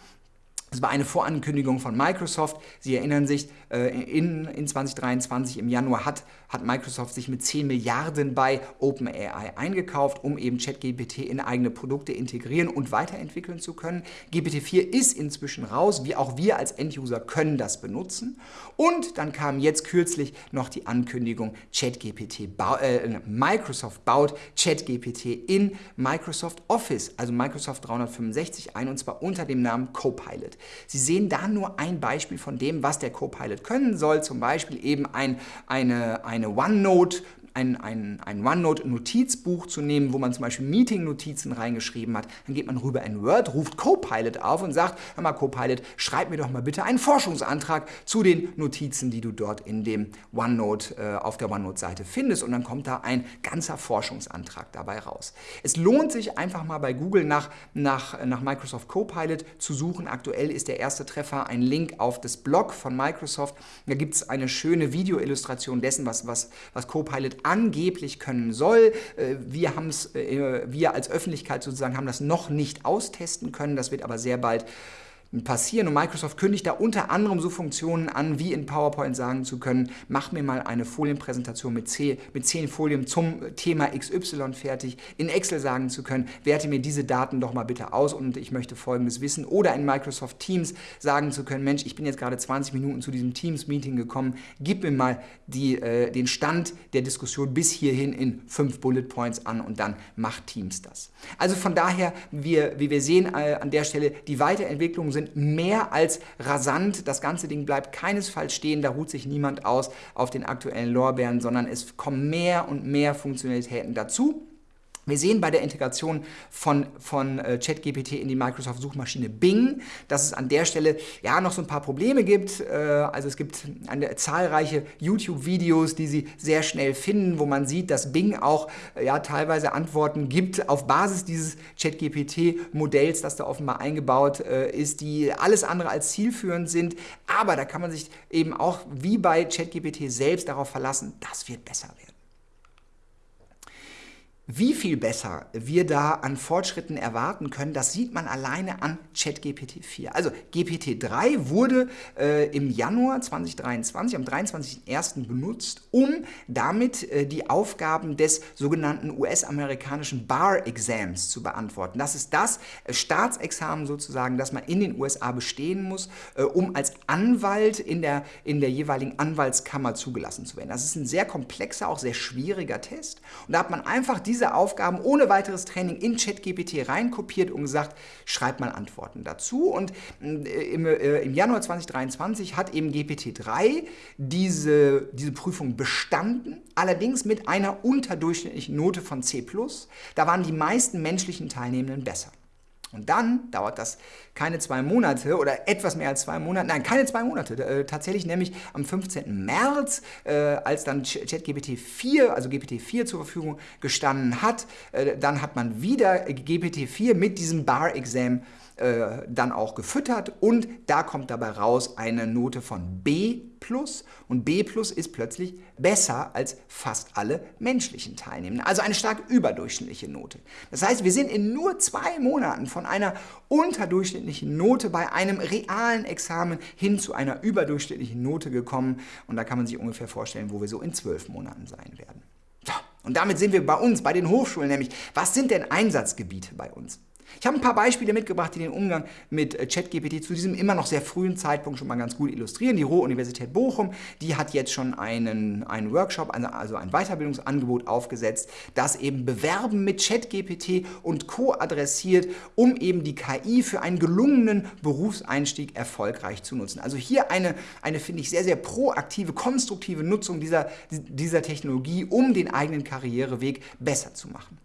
Es war eine Vorankündigung von Microsoft. Sie erinnern sich, in, in 2023 im Januar hat, hat Microsoft sich mit 10 Milliarden bei OpenAI eingekauft, um eben ChatGPT in eigene Produkte integrieren und weiterentwickeln zu können. GPT-4 ist inzwischen raus, wie auch wir als Enduser können das benutzen. Und dann kam jetzt kürzlich noch die Ankündigung, ChatGPT äh, Microsoft baut ChatGPT in Microsoft Office, also Microsoft 365 ein, und zwar unter dem Namen Copilot. Sie sehen da nur ein Beispiel von dem, was der Copilot können soll, zum Beispiel eben ein, eine, eine OneNote ein, ein, ein OneNote-Notizbuch zu nehmen, wo man zum Beispiel Meeting-Notizen reingeschrieben hat. Dann geht man rüber in Word, ruft Copilot auf und sagt, hör mal Copilot, schreib mir doch mal bitte einen Forschungsantrag zu den Notizen, die du dort in dem OneNote, äh, auf der OneNote-Seite findest. Und dann kommt da ein ganzer Forschungsantrag dabei raus. Es lohnt sich einfach mal bei Google nach, nach, nach Microsoft Copilot zu suchen. Aktuell ist der erste Treffer ein Link auf das Blog von Microsoft. Da gibt es eine schöne Videoillustration dessen, was, was, was Copilot angeblich können soll. Äh, wir, haben's, äh, wir als Öffentlichkeit sozusagen haben das noch nicht austesten können. Das wird aber sehr bald passieren. Und Microsoft kündigt da unter anderem so Funktionen an, wie in PowerPoint sagen zu können, mach mir mal eine Folienpräsentation mit, 10, mit 10 Folien zum Thema XY fertig, in Excel sagen zu können, werte mir diese Daten doch mal bitte aus und ich möchte folgendes wissen. Oder in Microsoft Teams sagen zu können, Mensch, ich bin jetzt gerade 20 Minuten zu diesem Teams-Meeting gekommen, gib mir mal die, äh, den Stand der Diskussion bis hierhin in fünf Bullet Points an und dann macht Teams das. Also von daher, wir, wie wir sehen äh, an der Stelle, die Weiterentwicklungen sind sind mehr als rasant. Das ganze Ding bleibt keinesfalls stehen, da ruht sich niemand aus auf den aktuellen Lorbeeren, sondern es kommen mehr und mehr Funktionalitäten dazu. Wir sehen bei der Integration von, von äh, ChatGPT in die Microsoft-Suchmaschine Bing, dass es an der Stelle ja noch so ein paar Probleme gibt. Äh, also es gibt eine, zahlreiche YouTube-Videos, die Sie sehr schnell finden, wo man sieht, dass Bing auch äh, ja, teilweise Antworten gibt auf Basis dieses ChatGPT-Modells, das da offenbar eingebaut ist, die alles andere als zielführend sind. Aber da kann man sich eben auch wie bei ChatGPT selbst darauf verlassen, das wird besser werden. Wie viel besser wir da an Fortschritten erwarten können, das sieht man alleine an ChatGPT 4. Also GPT 3 wurde äh, im Januar 2023, am 23.01. benutzt, um damit äh, die Aufgaben des sogenannten US-amerikanischen Bar-Exams zu beantworten. Das ist das äh, Staatsexamen sozusagen, das man in den USA bestehen muss, äh, um als Anwalt in der, in der jeweiligen Anwaltskammer zugelassen zu werden. Das ist ein sehr komplexer, auch sehr schwieriger Test. Und da hat man einfach diese diese Aufgaben ohne weiteres Training in ChatGPT reinkopiert und gesagt, schreib mal Antworten dazu. Und äh, im, äh, im Januar 2023 hat eben GPT-3 diese, diese Prüfung bestanden, allerdings mit einer unterdurchschnittlichen Note von C+. Da waren die meisten menschlichen Teilnehmenden besser. Und dann dauert das keine zwei Monate oder etwas mehr als zwei Monate, nein, keine zwei Monate, äh, tatsächlich nämlich am 15. März, äh, als dann ChatGPT 4, also GPT 4 zur Verfügung gestanden hat, äh, dann hat man wieder GPT 4 mit diesem Bar-Exam äh, dann auch gefüttert und da kommt dabei raus eine Note von B und B ist plötzlich besser als fast alle menschlichen Teilnehmenden. Also eine stark überdurchschnittliche Note. Das heißt, wir sind in nur zwei Monaten von einer unterdurchschnittlichen Note bei einem realen Examen hin zu einer überdurchschnittlichen Note gekommen und da kann man sich ungefähr vorstellen, wo wir so in zwölf Monaten sein werden. So, und damit sind wir bei uns, bei den Hochschulen nämlich. Was sind denn Einsatzgebiete bei uns? Ich habe ein paar Beispiele mitgebracht, die den Umgang mit äh, ChatGPT zu diesem immer noch sehr frühen Zeitpunkt schon mal ganz gut illustrieren. Die Ruhr-Universität Bochum, die hat jetzt schon einen, einen Workshop, also ein Weiterbildungsangebot aufgesetzt, das eben Bewerben mit ChatGPT und Co. adressiert, um eben die KI für einen gelungenen Berufseinstieg erfolgreich zu nutzen. Also hier eine, eine finde ich, sehr, sehr proaktive, konstruktive Nutzung dieser, dieser Technologie, um den eigenen Karriereweg besser zu machen.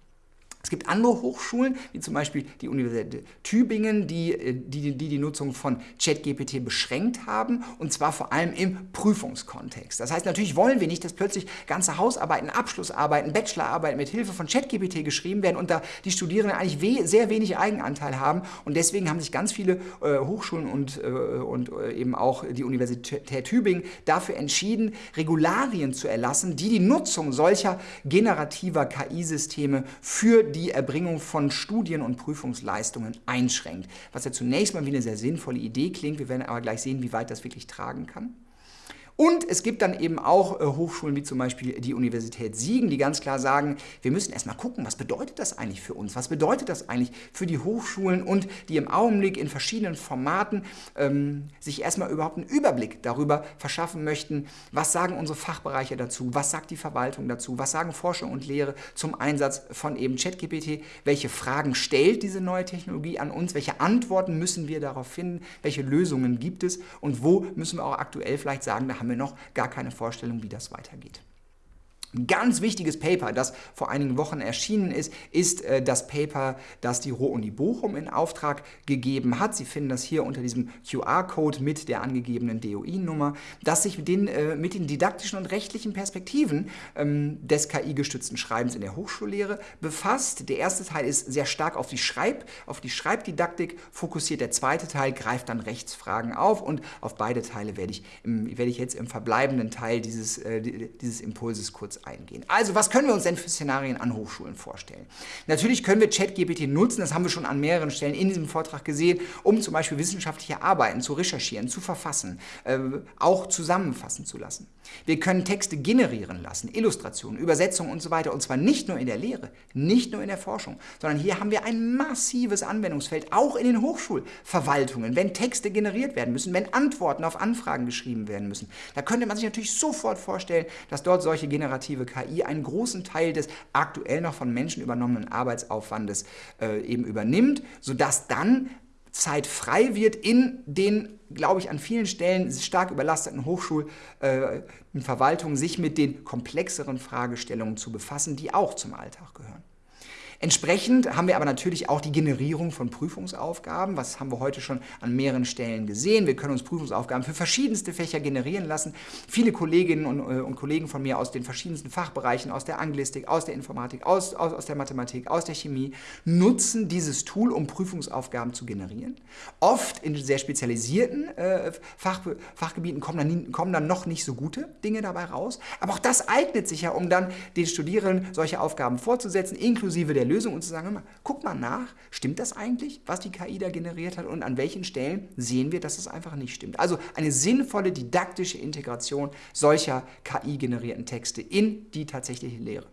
Es gibt andere Hochschulen, wie zum Beispiel die Universität Tübingen, die äh, die, die, die Nutzung von ChatGPT beschränkt haben, und zwar vor allem im Prüfungskontext. Das heißt, natürlich wollen wir nicht, dass plötzlich ganze Hausarbeiten, Abschlussarbeiten, Bachelorarbeiten mit Hilfe von ChatGPT geschrieben werden und da die Studierenden eigentlich we sehr wenig Eigenanteil haben. Und deswegen haben sich ganz viele äh, Hochschulen und, äh, und äh, eben auch die Universität Tübingen dafür entschieden, Regularien zu erlassen, die die Nutzung solcher generativer KI-Systeme für die Erbringung von Studien- und Prüfungsleistungen einschränkt. Was ja zunächst mal wie eine sehr sinnvolle Idee klingt, wir werden aber gleich sehen, wie weit das wirklich tragen kann. Und es gibt dann eben auch äh, Hochschulen wie zum Beispiel die Universität Siegen, die ganz klar sagen, wir müssen erstmal gucken, was bedeutet das eigentlich für uns? Was bedeutet das eigentlich für die Hochschulen und die im Augenblick in verschiedenen Formaten ähm, sich erstmal überhaupt einen Überblick darüber verschaffen möchten, was sagen unsere Fachbereiche dazu, was sagt die Verwaltung dazu, was sagen Forschung und Lehre zum Einsatz von eben ChatGPT, welche Fragen stellt diese neue Technologie an uns, welche Antworten müssen wir darauf finden, welche Lösungen gibt es? Und wo müssen wir auch aktuell vielleicht sagen, da haben haben wir noch gar keine Vorstellung, wie das weitergeht. Ein ganz wichtiges Paper, das vor einigen Wochen erschienen ist, ist äh, das Paper, das die Ruhr-Uni Bochum in Auftrag gegeben hat. Sie finden das hier unter diesem QR-Code mit der angegebenen DOI-Nummer, das sich mit den, äh, mit den didaktischen und rechtlichen Perspektiven ähm, des KI-gestützten Schreibens in der Hochschullehre befasst. Der erste Teil ist sehr stark auf die, Schreib, auf die Schreibdidaktik fokussiert. Der zweite Teil greift dann Rechtsfragen auf und auf beide Teile werde ich, im, werde ich jetzt im verbleibenden Teil dieses, äh, dieses Impulses kurz eingehen. Also, was können wir uns denn für Szenarien an Hochschulen vorstellen? Natürlich können wir ChatGPT nutzen, das haben wir schon an mehreren Stellen in diesem Vortrag gesehen, um zum Beispiel wissenschaftliche Arbeiten zu recherchieren, zu verfassen, äh, auch zusammenfassen zu lassen. Wir können Texte generieren lassen, Illustrationen, Übersetzungen und so weiter, und zwar nicht nur in der Lehre, nicht nur in der Forschung, sondern hier haben wir ein massives Anwendungsfeld, auch in den Hochschulverwaltungen, wenn Texte generiert werden müssen, wenn Antworten auf Anfragen geschrieben werden müssen. Da könnte man sich natürlich sofort vorstellen, dass dort solche generativen generative KI einen großen Teil des aktuell noch von Menschen übernommenen Arbeitsaufwandes äh, eben übernimmt, sodass dann Zeit frei wird in den, glaube ich, an vielen Stellen stark überlasteten Hochschulverwaltungen, äh, sich mit den komplexeren Fragestellungen zu befassen, die auch zum Alltag gehören. Entsprechend haben wir aber natürlich auch die Generierung von Prüfungsaufgaben. Was haben wir heute schon an mehreren Stellen gesehen? Wir können uns Prüfungsaufgaben für verschiedenste Fächer generieren lassen. Viele Kolleginnen und, äh, und Kollegen von mir aus den verschiedensten Fachbereichen, aus der Anglistik, aus der Informatik, aus, aus, aus der Mathematik, aus der Chemie, nutzen dieses Tool, um Prüfungsaufgaben zu generieren. Oft in sehr spezialisierten äh, Fach, Fachgebieten kommen dann, kommen dann noch nicht so gute Dinge dabei raus. Aber auch das eignet sich ja, um dann den Studierenden solche Aufgaben fortzusetzen, inklusive der Lösung und zu sagen, mal, guck mal nach, stimmt das eigentlich, was die KI da generiert hat und an welchen Stellen sehen wir, dass es einfach nicht stimmt. Also eine sinnvolle didaktische Integration solcher KI-generierten Texte in die tatsächliche Lehre.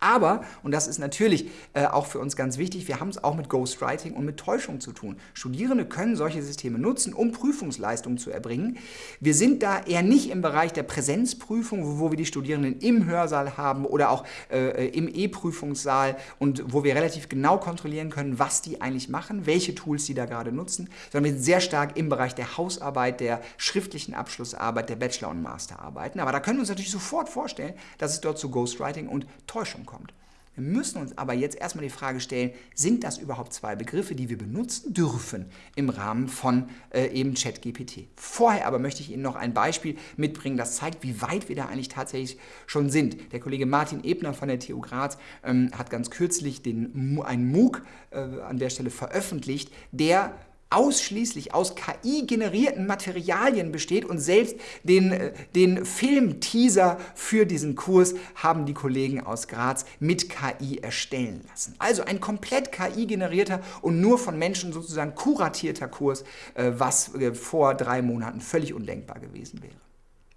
Aber, und das ist natürlich äh, auch für uns ganz wichtig, wir haben es auch mit Ghostwriting und mit Täuschung zu tun. Studierende können solche Systeme nutzen, um Prüfungsleistungen zu erbringen. Wir sind da eher nicht im Bereich der Präsenzprüfung, wo, wo wir die Studierenden im Hörsaal haben oder auch äh, im E-Prüfungssaal und wo wir relativ genau kontrollieren können, was die eigentlich machen, welche Tools sie da gerade nutzen, sondern wir sind sehr stark im Bereich der Hausarbeit, der schriftlichen Abschlussarbeit, der Bachelor- und Masterarbeiten. Aber da können wir uns natürlich sofort vorstellen, dass es dort zu Ghostwriting und Täuschung kommt kommt. Wir müssen uns aber jetzt erstmal die Frage stellen, sind das überhaupt zwei Begriffe, die wir benutzen dürfen im Rahmen von äh, eben ChatGPT? Vorher aber möchte ich Ihnen noch ein Beispiel mitbringen, das zeigt, wie weit wir da eigentlich tatsächlich schon sind. Der Kollege Martin Ebner von der TU Graz ähm, hat ganz kürzlich den, einen MOOC äh, an der Stelle veröffentlicht, der ausschließlich aus KI-generierten Materialien besteht und selbst den, äh, den Film-Teaser für diesen Kurs haben die Kollegen aus Graz mit KI erstellen lassen. Also ein komplett KI-generierter und nur von Menschen sozusagen kuratierter Kurs, äh, was äh, vor drei Monaten völlig undenkbar gewesen wäre.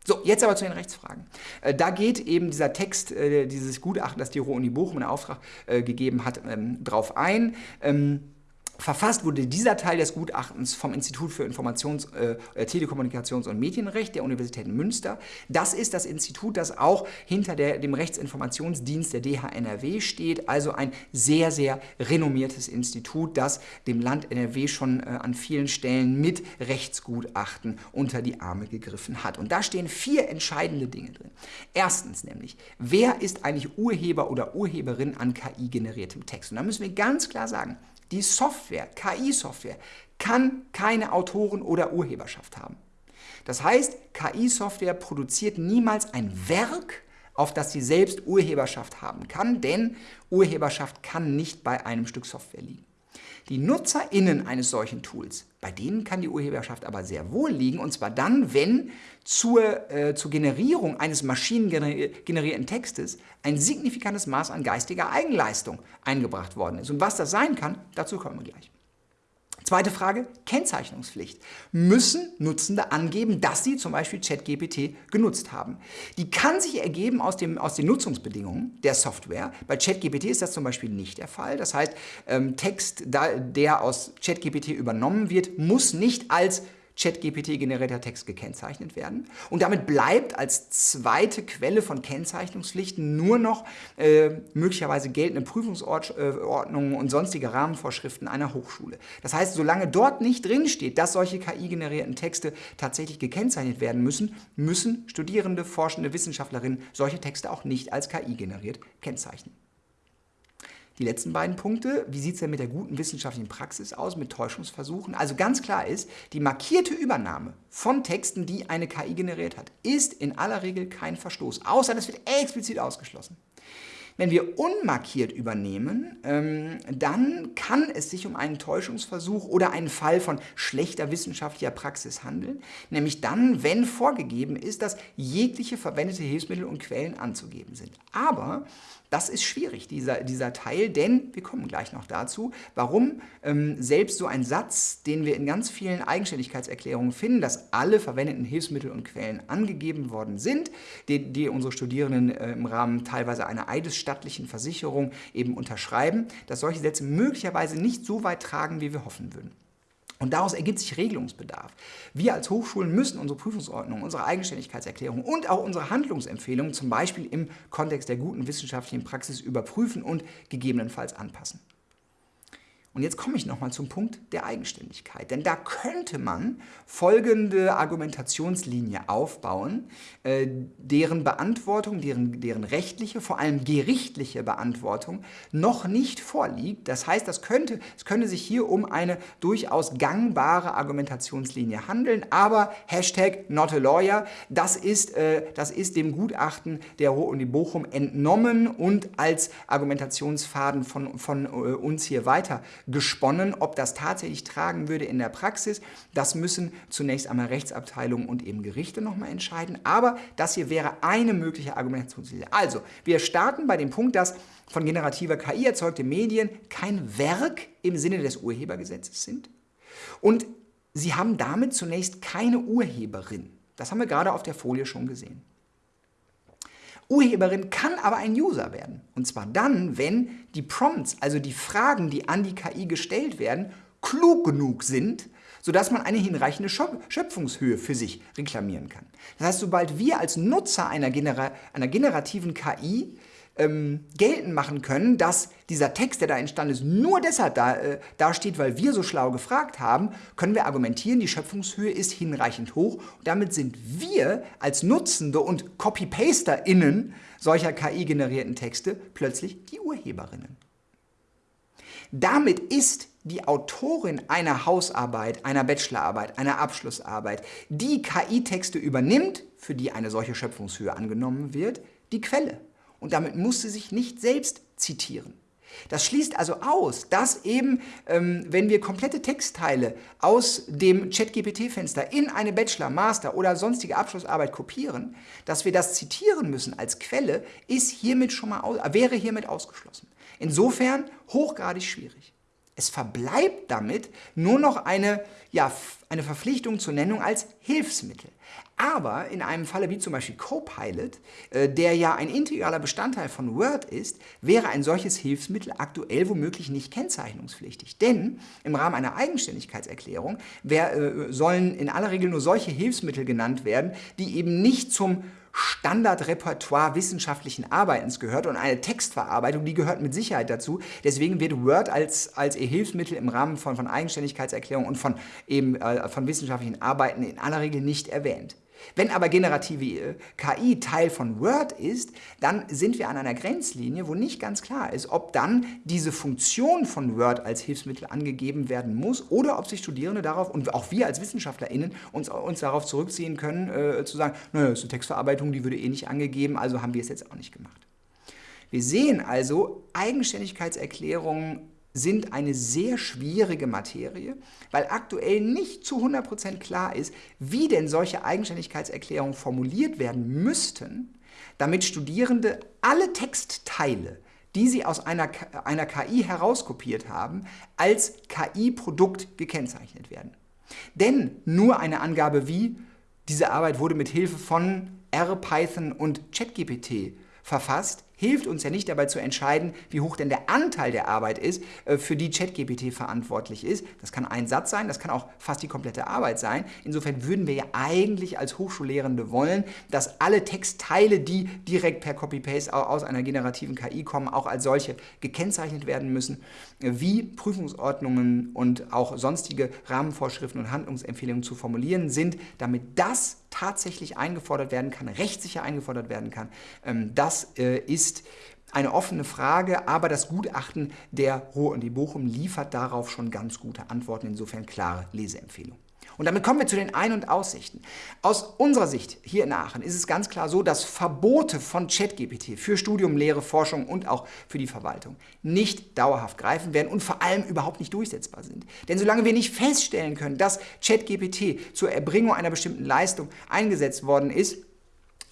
So, jetzt aber zu den Rechtsfragen. Da geht eben dieser Text, dieses Gutachten, das die Ruhr-Uni Bochum in Auftrag gegeben hat, ähm, drauf ein. Verfasst wurde dieser Teil des Gutachtens vom Institut für Informations-, äh, äh, Telekommunikations- und Medienrecht der Universität Münster. Das ist das Institut, das auch hinter der, dem Rechtsinformationsdienst der DHNRW steht, also ein sehr, sehr renommiertes Institut, das dem Land NRW schon äh, an vielen Stellen mit Rechtsgutachten unter die Arme gegriffen hat. Und da stehen vier entscheidende Dinge drin. Erstens nämlich, wer ist eigentlich Urheber oder Urheberin an KI-generiertem Text? Und da müssen wir ganz klar sagen, die Software, KI-Software, kann keine Autoren- oder Urheberschaft haben. Das heißt, KI-Software produziert niemals ein Werk, auf das sie selbst Urheberschaft haben kann, denn Urheberschaft kann nicht bei einem Stück Software liegen. Die NutzerInnen eines solchen Tools, bei denen kann die Urheberschaft aber sehr wohl liegen, und zwar dann, wenn zur, äh, zur Generierung eines maschinengenerierten Textes ein signifikantes Maß an geistiger Eigenleistung eingebracht worden ist. Und was das sein kann, dazu kommen wir gleich. Zweite Frage, Kennzeichnungspflicht. Müssen Nutzende angeben, dass sie zum Beispiel ChatGPT genutzt haben? Die kann sich ergeben aus, dem, aus den Nutzungsbedingungen der Software. Bei ChatGPT ist das zum Beispiel nicht der Fall. Das heißt, ähm, Text, da, der aus ChatGPT übernommen wird, muss nicht als ChatGPT-generierter Text gekennzeichnet werden. Und damit bleibt als zweite Quelle von Kennzeichnungspflichten nur noch äh, möglicherweise geltende Prüfungsordnungen und sonstige Rahmenvorschriften einer Hochschule. Das heißt, solange dort nicht drinsteht, dass solche KI-generierten Texte tatsächlich gekennzeichnet werden müssen, müssen Studierende, Forschende, Wissenschaftlerinnen solche Texte auch nicht als KI generiert kennzeichnen. Die letzten beiden Punkte, wie sieht es denn mit der guten wissenschaftlichen Praxis aus, mit Täuschungsversuchen? Also ganz klar ist, die markierte Übernahme von Texten, die eine KI generiert hat, ist in aller Regel kein Verstoß, außer das wird explizit ausgeschlossen. Wenn wir unmarkiert übernehmen, ähm, dann kann es sich um einen Täuschungsversuch oder einen Fall von schlechter wissenschaftlicher Praxis handeln, nämlich dann, wenn vorgegeben ist, dass jegliche verwendete Hilfsmittel und Quellen anzugeben sind. Aber das ist schwierig, dieser, dieser Teil, denn wir kommen gleich noch dazu, warum ähm, selbst so ein Satz, den wir in ganz vielen Eigenständigkeitserklärungen finden, dass alle verwendeten Hilfsmittel und Quellen angegeben worden sind, die, die unsere Studierenden äh, im Rahmen teilweise einer eidesstattlichen Versicherung eben unterschreiben, dass solche Sätze möglicherweise nicht so weit tragen, wie wir hoffen würden. Und daraus ergibt sich Regelungsbedarf. Wir als Hochschulen müssen unsere Prüfungsordnung, unsere Eigenständigkeitserklärung und auch unsere Handlungsempfehlungen zum Beispiel im Kontext der guten wissenschaftlichen Praxis überprüfen und gegebenenfalls anpassen. Und jetzt komme ich nochmal zum Punkt der Eigenständigkeit. Denn da könnte man folgende Argumentationslinie aufbauen, äh, deren Beantwortung, deren, deren rechtliche, vor allem gerichtliche Beantwortung noch nicht vorliegt. Das heißt, das könnte, es könnte sich hier um eine durchaus gangbare Argumentationslinie handeln, aber Hashtag not a lawyer, das ist, äh, das ist dem Gutachten der Uni Bochum entnommen und als Argumentationsfaden von, von äh, uns hier weiter gesponnen. Ob das tatsächlich tragen würde in der Praxis, das müssen zunächst einmal Rechtsabteilungen und eben Gerichte nochmal entscheiden. Aber das hier wäre eine mögliche Argumentationslinie. Also, wir starten bei dem Punkt, dass von generativer KI erzeugte Medien kein Werk im Sinne des Urhebergesetzes sind. Und sie haben damit zunächst keine Urheberin. Das haben wir gerade auf der Folie schon gesehen. Urheberin kann aber ein User werden. Und zwar dann, wenn die Prompts, also die Fragen, die an die KI gestellt werden, klug genug sind, sodass man eine hinreichende Schöpfungshöhe für sich reklamieren kann. Das heißt, sobald wir als Nutzer einer, Genera einer generativen KI ähm, geltend machen können, dass dieser Text, der da entstanden ist, nur deshalb da, äh, dasteht, weil wir so schlau gefragt haben, können wir argumentieren, die Schöpfungshöhe ist hinreichend hoch. Und damit sind wir als Nutzende und Copy-PasterInnen solcher KI-generierten Texte plötzlich die Urheberinnen. Damit ist die Autorin einer Hausarbeit, einer Bachelorarbeit, einer Abschlussarbeit, die KI-Texte übernimmt, für die eine solche Schöpfungshöhe angenommen wird, die Quelle und damit muss sie sich nicht selbst zitieren. Das schließt also aus, dass eben, ähm, wenn wir komplette Textteile aus dem ChatGPT-Fenster in eine Bachelor-, Master- oder sonstige Abschlussarbeit kopieren, dass wir das zitieren müssen als Quelle, ist hiermit schon mal wäre hiermit ausgeschlossen. Insofern hochgradig schwierig. Es verbleibt damit nur noch eine, ja, eine Verpflichtung zur Nennung als Hilfsmittel. Aber in einem Falle wie zum Beispiel Copilot, äh, der ja ein integraler Bestandteil von Word ist, wäre ein solches Hilfsmittel aktuell womöglich nicht kennzeichnungspflichtig. Denn im Rahmen einer Eigenständigkeitserklärung wer, äh, sollen in aller Regel nur solche Hilfsmittel genannt werden, die eben nicht zum Standardrepertoire wissenschaftlichen Arbeitens gehört und eine Textverarbeitung, die gehört mit Sicherheit dazu. Deswegen wird Word als, als Hilfsmittel im Rahmen von, von Eigenständigkeitserklärungen und von, eben, äh, von wissenschaftlichen Arbeiten in aller Regel nicht erwähnt. Wenn aber generative äh, KI Teil von Word ist, dann sind wir an einer Grenzlinie, wo nicht ganz klar ist, ob dann diese Funktion von Word als Hilfsmittel angegeben werden muss oder ob sich Studierende darauf und auch wir als WissenschaftlerInnen uns, uns darauf zurückziehen können, äh, zu sagen, naja, ist eine Textverarbeitung, die würde eh nicht angegeben, also haben wir es jetzt auch nicht gemacht. Wir sehen also, Eigenständigkeitserklärungen sind eine sehr schwierige Materie, weil aktuell nicht zu 100% klar ist, wie denn solche Eigenständigkeitserklärungen formuliert werden müssten, damit Studierende alle Textteile, die sie aus einer, einer KI herauskopiert haben, als KI-Produkt gekennzeichnet werden. Denn nur eine Angabe wie, diese Arbeit wurde mit Hilfe von R, Python und ChatGPT verfasst, hilft uns ja nicht dabei zu entscheiden, wie hoch denn der Anteil der Arbeit ist, äh, für die ChatGPT verantwortlich ist. Das kann ein Satz sein, das kann auch fast die komplette Arbeit sein. Insofern würden wir ja eigentlich als Hochschullehrende wollen, dass alle Textteile, die direkt per Copy-Paste aus einer generativen KI kommen, auch als solche gekennzeichnet werden müssen, wie Prüfungsordnungen und auch sonstige Rahmenvorschriften und Handlungsempfehlungen zu formulieren sind, damit das tatsächlich eingefordert werden kann, rechtssicher eingefordert werden kann. Ähm, das äh, ist eine offene Frage, aber das Gutachten der Ruhr und die Bochum liefert darauf schon ganz gute Antworten, insofern klare Leseempfehlung. Und damit kommen wir zu den Ein- und Aussichten. Aus unserer Sicht hier in Aachen ist es ganz klar so, dass Verbote von ChatGPT für Studium, Lehre, Forschung und auch für die Verwaltung nicht dauerhaft greifen werden und vor allem überhaupt nicht durchsetzbar sind. Denn solange wir nicht feststellen können, dass ChatGPT zur Erbringung einer bestimmten Leistung eingesetzt worden ist,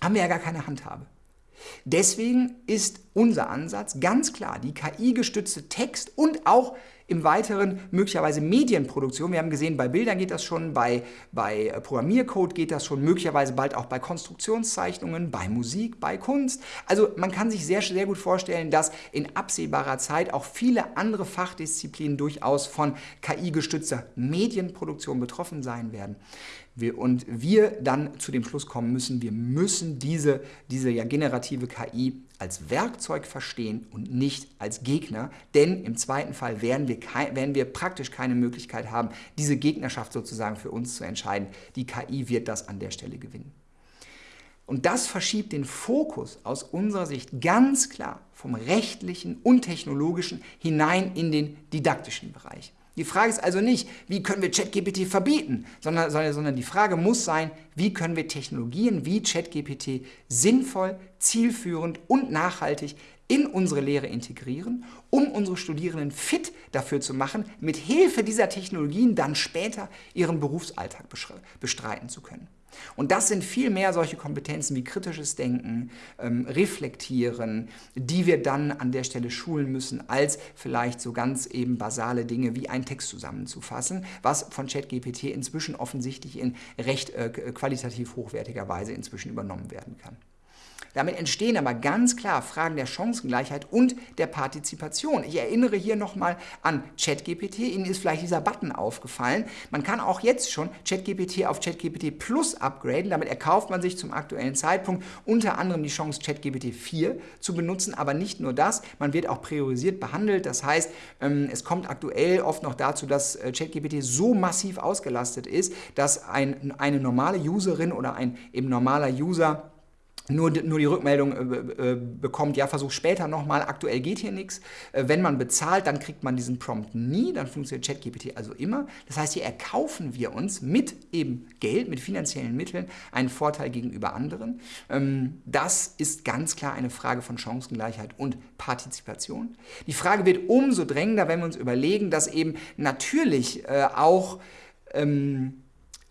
haben wir ja gar keine Handhabe. Deswegen ist unser Ansatz ganz klar, die KI-gestützte Text- und auch im Weiteren möglicherweise Medienproduktion. Wir haben gesehen, bei Bildern geht das schon, bei, bei Programmiercode geht das schon, möglicherweise bald auch bei Konstruktionszeichnungen, bei Musik, bei Kunst. Also man kann sich sehr, sehr gut vorstellen, dass in absehbarer Zeit auch viele andere Fachdisziplinen durchaus von KI-gestützter Medienproduktion betroffen sein werden. Wir, und wir dann zu dem Schluss kommen müssen, wir müssen diese, diese ja generative KI als Werkzeug verstehen und nicht als Gegner, denn im zweiten Fall werden wir, werden wir praktisch keine Möglichkeit haben, diese Gegnerschaft sozusagen für uns zu entscheiden. Die KI wird das an der Stelle gewinnen. Und das verschiebt den Fokus aus unserer Sicht ganz klar vom rechtlichen und technologischen hinein in den didaktischen Bereich. Die Frage ist also nicht, wie können wir ChatGPT verbieten, sondern, sondern die Frage muss sein, wie können wir Technologien wie ChatGPT sinnvoll, zielführend und nachhaltig in unsere Lehre integrieren, um unsere Studierenden fit dafür zu machen, mit Hilfe dieser Technologien dann später ihren Berufsalltag bestreiten zu können. Und das sind viel mehr solche Kompetenzen wie kritisches Denken, ähm, Reflektieren, die wir dann an der Stelle schulen müssen, als vielleicht so ganz eben basale Dinge wie einen Text zusammenzufassen, was von ChatGPT inzwischen offensichtlich in recht äh, qualitativ hochwertiger Weise inzwischen übernommen werden kann. Damit entstehen aber ganz klar Fragen der Chancengleichheit und der Partizipation. Ich erinnere hier nochmal an ChatGPT. Ihnen ist vielleicht dieser Button aufgefallen. Man kann auch jetzt schon ChatGPT auf ChatGPT Plus upgraden. Damit erkauft man sich zum aktuellen Zeitpunkt unter anderem die Chance, ChatGPT 4 zu benutzen. Aber nicht nur das, man wird auch priorisiert behandelt. Das heißt, ähm, es kommt aktuell oft noch dazu, dass äh, ChatGPT so massiv ausgelastet ist, dass ein, eine normale Userin oder ein eben normaler User nur, nur die Rückmeldung äh, äh, bekommt, ja, versuch später nochmal, aktuell geht hier nichts. Äh, wenn man bezahlt, dann kriegt man diesen Prompt nie, dann funktioniert ChatGPT also immer. Das heißt, hier erkaufen wir uns mit eben Geld, mit finanziellen Mitteln einen Vorteil gegenüber anderen. Ähm, das ist ganz klar eine Frage von Chancengleichheit und Partizipation. Die Frage wird umso drängender, wenn wir uns überlegen, dass eben natürlich äh, auch ähm,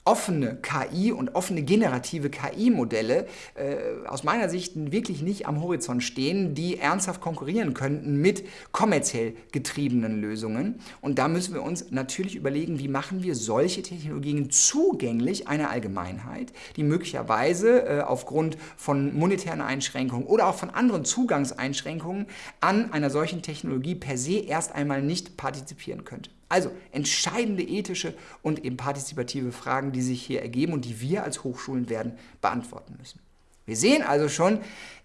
offene KI und offene generative KI-Modelle äh, aus meiner Sicht wirklich nicht am Horizont stehen, die ernsthaft konkurrieren könnten mit kommerziell getriebenen Lösungen. Und da müssen wir uns natürlich überlegen, wie machen wir solche Technologien zugänglich einer Allgemeinheit, die möglicherweise äh, aufgrund von monetären Einschränkungen oder auch von anderen Zugangseinschränkungen an einer solchen Technologie per se erst einmal nicht partizipieren könnte. Also entscheidende ethische und eben partizipative Fragen, die sich hier ergeben und die wir als Hochschulen werden beantworten müssen. Wir sehen also schon,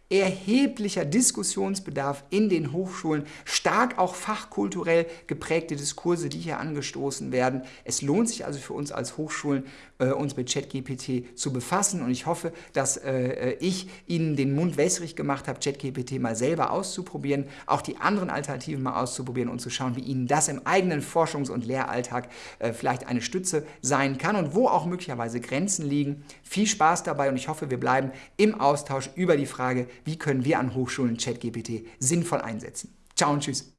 erheblicher Diskussionsbedarf in den Hochschulen, stark auch fachkulturell geprägte Diskurse, die hier angestoßen werden. Es lohnt sich also für uns als Hochschulen, äh, uns mit ChatGPT zu befassen und ich hoffe, dass äh, ich Ihnen den Mund wässrig gemacht habe, ChatGPT mal selber auszuprobieren, auch die anderen Alternativen mal auszuprobieren und zu schauen, wie Ihnen das im eigenen Forschungs- und Lehralltag äh, vielleicht eine Stütze sein kann und wo auch möglicherweise Grenzen liegen. Viel Spaß dabei und ich hoffe, wir bleiben im Austausch über die Frage, wie können wir an Hochschulen ChatGPT sinnvoll einsetzen. Ciao und tschüss.